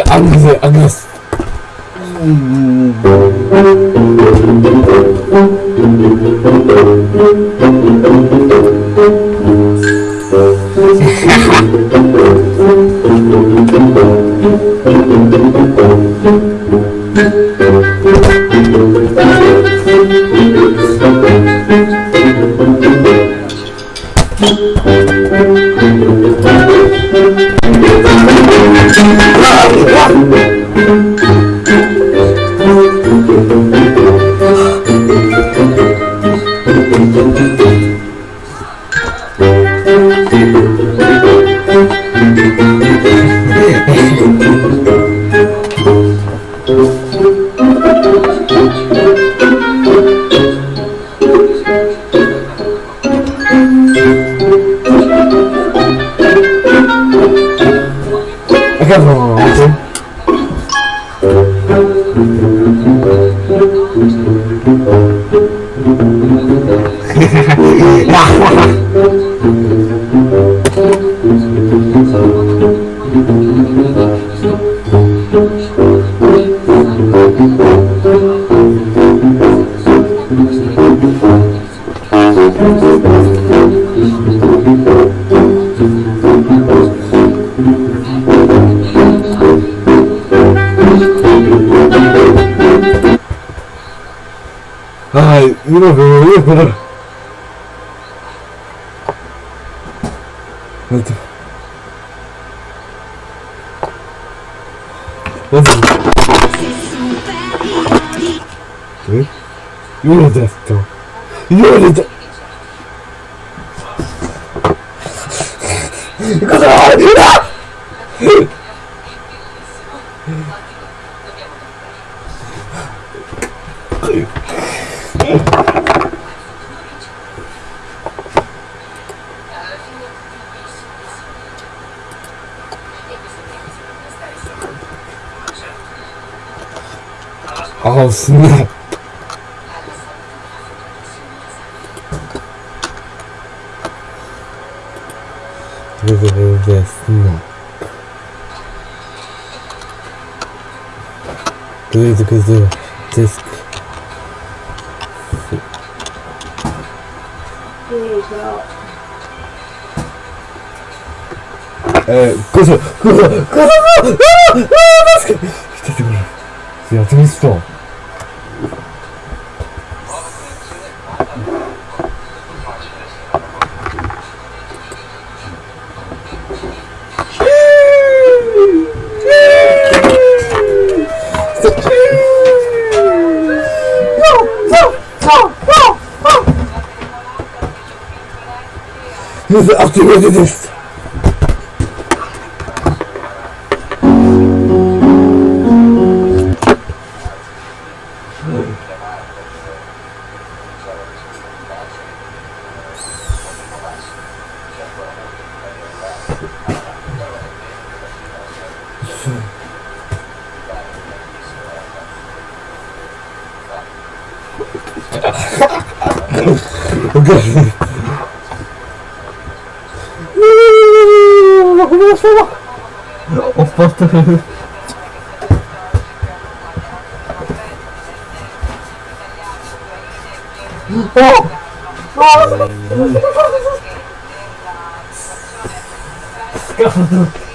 俺哥，俺哥。Ay, mira, pero voy a esperar. Listo. Listo. ¿Sí? Io l'ho detto! Io l'ho detto! すみませですね。グズグズです。え、グズズグズグズグズグこグズグズグズグズグズグズ with this. oh! Oh! Scaldo!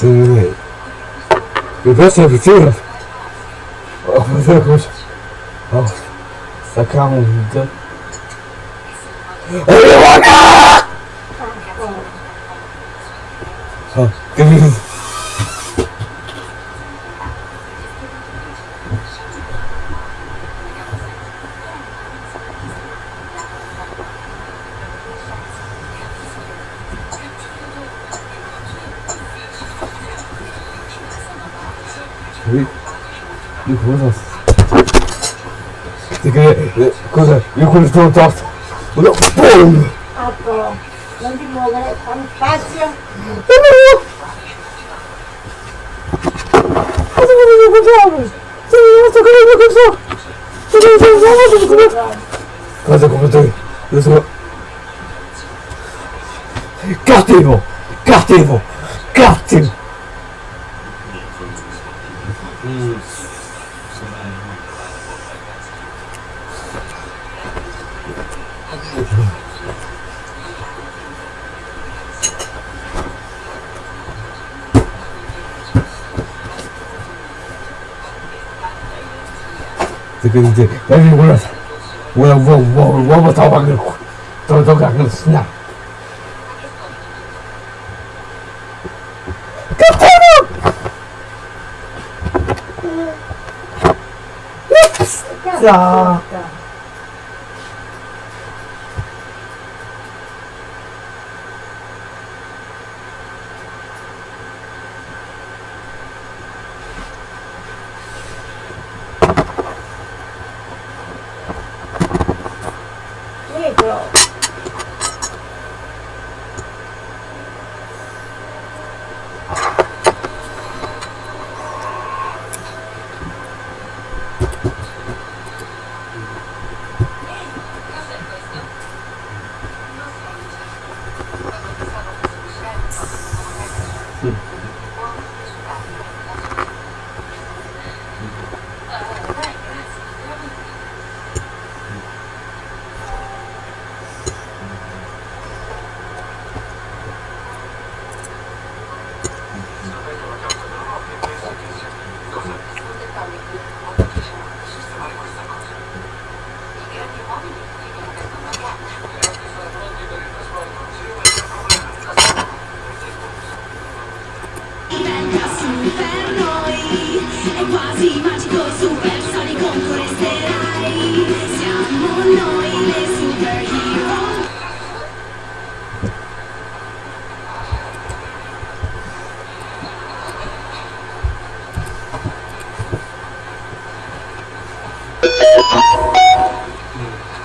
same way. The best of the field. Oh, my goodness. Oh, I can't move. Qui. Io cosa? Ti che eh, Cosa? Io quello sono torto. No, boom! Apro. Non ti muovere, fammi spazio. Cosa volevo comprare? Sei rimasto con la cosa? Sei rimasto con la cosa? Cosa come te? Io sono... Cattivo! Cattivo! Cattivo! 그 이제 여기 올라서 뭐야 뭐, 뭐, 뭐뭐 뭐부터 막 그렇고 도덕 안 그렇으냐 자.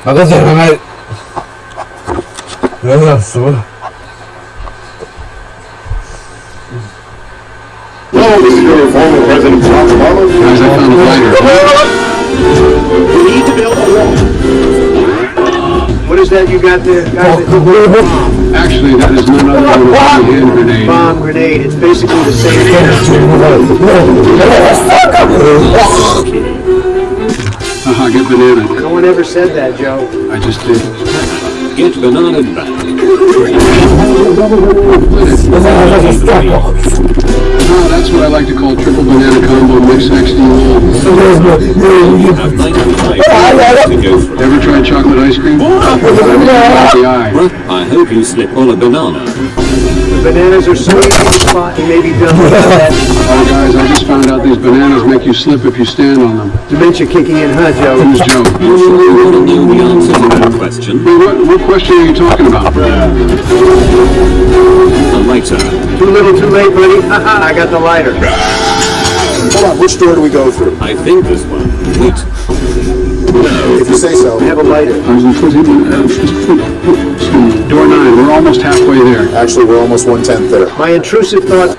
Cos'era mai? Non lo so. Hello, this is your former President John Obama. Guys, I found a fighter. We need to build a wall. What is that you got there? Guys, Actually, that is none other than a hand grenade. bomb grenade. It's basically the same Haha, get banana. No one ever said that, Joe. I just did. Get banana back. Oh, that's what I like to call triple banana combo mix XD. You have 95 minutes to go through. Ever tried chocolate ice cream? the eye. Well, I hope you slip on a banana. The bananas are so easy to spot and may be done with that Oh, guys, I just found out these bananas make you slip if you stand on them. dementia kicking in, huh, Joe? Who's Joe? You sure you want to know the answer to that question? Hey, what, what question are you talking about? Uh, the lighter. Too little, too late, buddy. Haha, I got the lighter. Hold on, which door do we go through? I think this one. Wait. If you say so. I have a lighter. I was in Door nine, we're almost halfway there. Actually, we're almost one-tenth there. My intrusive thought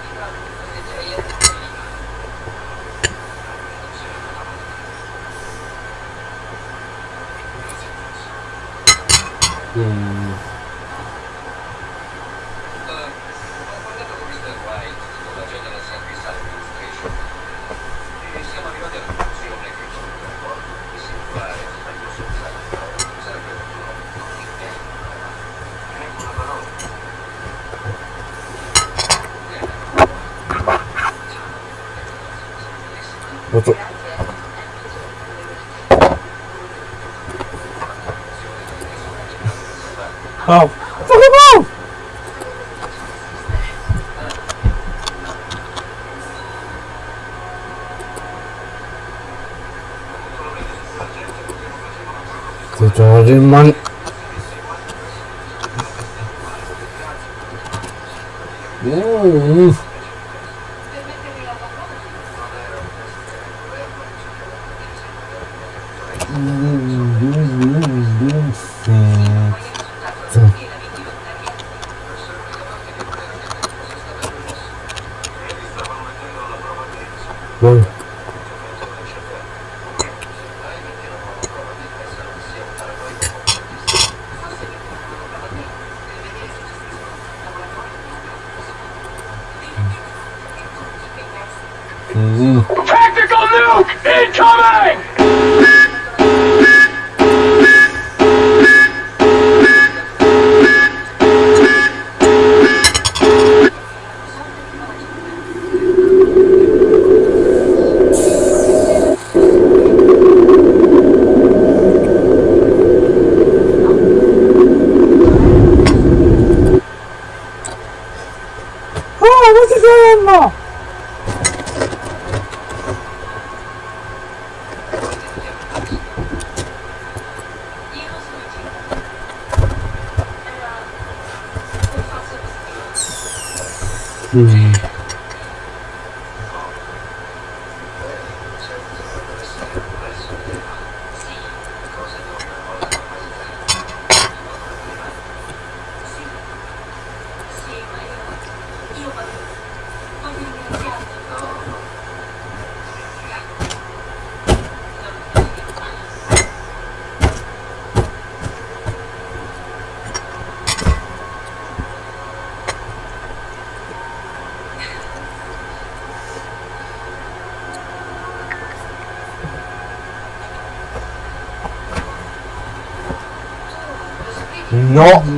not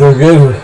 so good.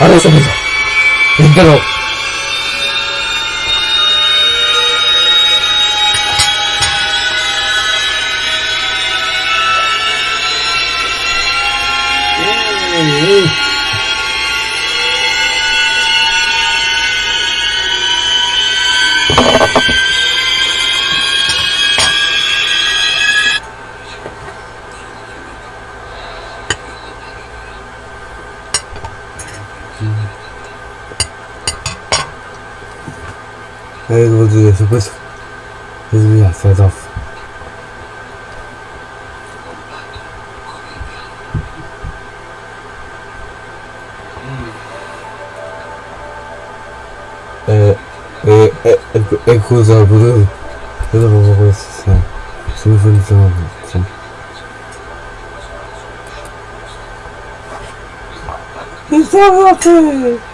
a los coisa, coisa, coisa, coisa, coisa, coisa, Está voltando!